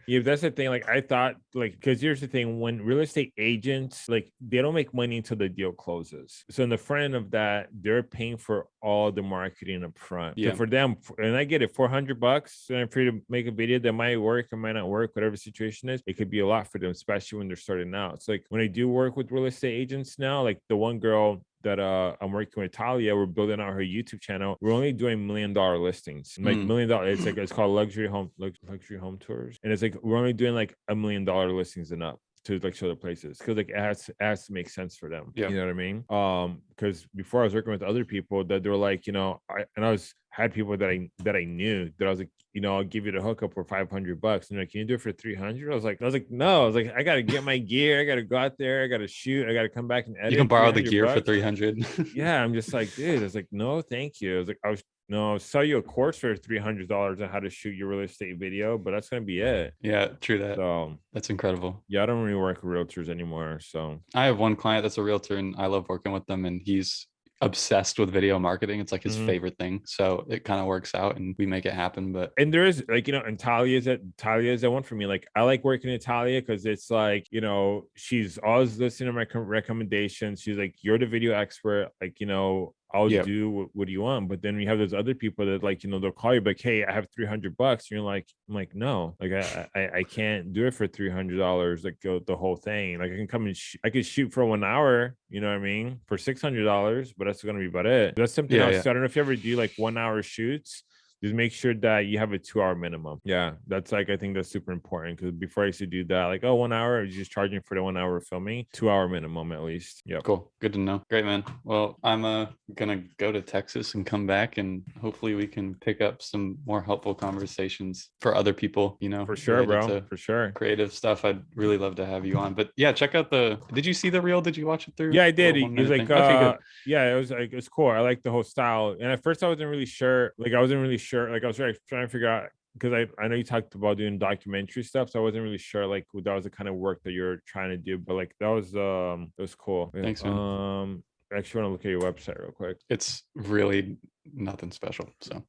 Yeah, that's the thing. Like I thought, like, because here's the thing: when real estate agents, like, they don't make money until the deal closes. So in the front end of that, they're paying for all the marketing up front. So Yeah. for them, and I get it, four hundred bucks and for you to make a video that might work or might not work, whatever the situation is, it could be a lot for them, especially when they're starting out. It's like when I do work with real estate agents now, like the one girl that uh I'm working with Talia, we're building out her YouTube channel. We're only doing million dollar listings, like Mm. million dollar. It's like it's called luxury home luxury home tours, and it's like we're only doing like a million dollar listings and up to like show the places because like it has, it has to make sense for them. Yeah. you know what I mean. Um, because before I was working with other people that they were like, you know, I and I was had people that I that I knew that I was like, you know, I'll give you the hookup for 500 bucks. And they're like, can you do it for 300? I was like, I was like, no, I was like, I got to get my gear. I got to go out there. I got to shoot. I got to come back and edit. You can borrow the 300 gear for 300. Yeah. I'm just like, dude, I was like, no, thank you. I was like, I was, no, I'll sell you a course for $300 on how to shoot your real estate video, but that's going to be it. yeah, true that. So um, That's incredible. yeah, I don't really work with realtors anymore. So I have one client that's a realtor and I love working with them and he's obsessed with video marketing. It's like his Mhm. favorite thing. So it kind of works out and we make it happen. But and there is like you know and talia's that talia's that one for me like i like working with talia because it's like you know she's always listening to my com- recommendations she's like you're the video expert like you know i'll Yep. do what, what do you want but then we have those other people that like you know they'll call you like hey i have 300 bucks and you're like i'm like no like i i, I can't do it for 300 dollars like go the whole thing like i can come and sh- i could shoot for one hour you know what i mean for 600 dollars but that's gonna be about it that's something Yeah, else yeah. so i don't know if you ever do like one hour shoots just make sure that you have a two hour minimum. Yeah, that's like I think that's super important because before I used to do that, like oh one hour, I was just charging for the one hour filming, two hour minimum at least. Yep. cool. Good to know. Great, man. Well, I'm uh, going to go to Texas and come back and hopefully we can pick up some more helpful conversations for other people, you know, For sure, bro. For sure. Creative stuff. I'd really love to have you on. But yeah, check out the. Did you see the reel? Did you watch it through? Yeah, I did. It was like thing? Okay, uh yeah, it was like it's cool. I like the whole style. And at first I wasn't really sure. Like I wasn't really sure. Like I was trying trying to figure out because I, I know you talked about doing documentary stuff, so I wasn't really sure like that was the kind of work that you're trying to do. But like that was um that was cool. Thanks, man. Um I actually want to look at your website real quick. It's really nothing special. So,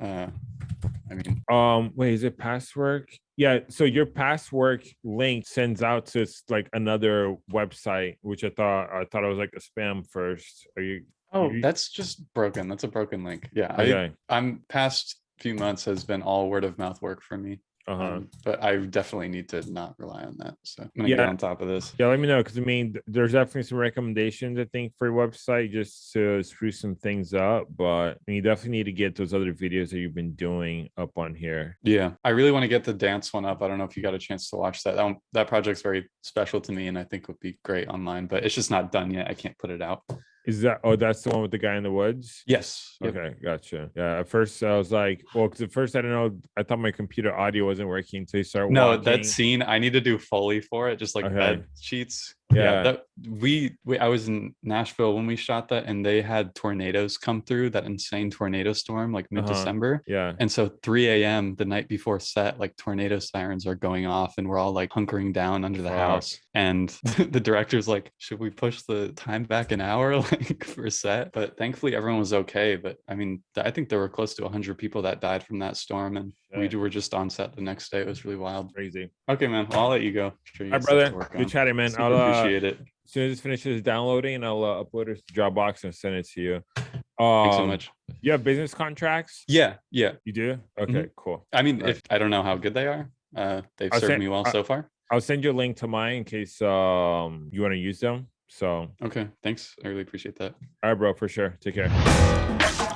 uh, I mean, Um, wait, is it password? Yeah, so your password link sends out to like another website, which I thought I thought it was like a spam first. Are you oh, you- that's just broken. That's a broken link. Yeah, I, okay? I'm past few months has been all word of mouth work for me. Uh-huh. Um, but I definitely need to not rely on that. So I'm gonna Yeah. get on top of this. Yeah, let me know because I mean, th- there's definitely some recommendations I think for your website just to spruce some things up. But you definitely need to get those other videos that you've been doing up on here. Yeah, I really want to get the dance one up. I don't know if you got a chance to watch that. That, one, that project's very special to me, and I think would be great online. But it's just not done yet. I can't put it out. Is that oh, that's the one with the guy in the woods? Yes. Yep. Okay, gotcha. Yeah, at first I was like, well, because at first I don't know, I thought my computer audio wasn't working until you start No, walking. that scene I need to do Foley for it, just like Okay. bed sheets. Yeah. that we, we I was in Nashville when we shot that, and they had tornadoes come through that insane tornado storm like Uh-huh. mid December. Yeah. And so 3 a.m. the night before set, like tornado sirens are going off, and we're all like hunkering down under the Fuck. house. And the director's like, "Should we push the time back an hour, like for set?" But thankfully, everyone was okay. But I mean, I think there were close to 100 people that died from that storm, and we were just on set the next day. It was really wild. Crazy. Okay, man. I'll let you go. Sure, you All right, got stuff to brother. Good chatting, man. I'll uh, appreciate it. as soon as it finishes downloading, I'll uh, upload it to Dropbox and send it to you. Thanks Um, so much. You have business contracts? Yeah, yeah. You do? Okay, cool. I mean, Right. if I don't know how good they are, uh, they've I'll served send- me well I- so far. I'll send you a link to mine in case um you want to use them. So, Okay, thanks. I really appreciate that. All right, bro, for sure. Take care.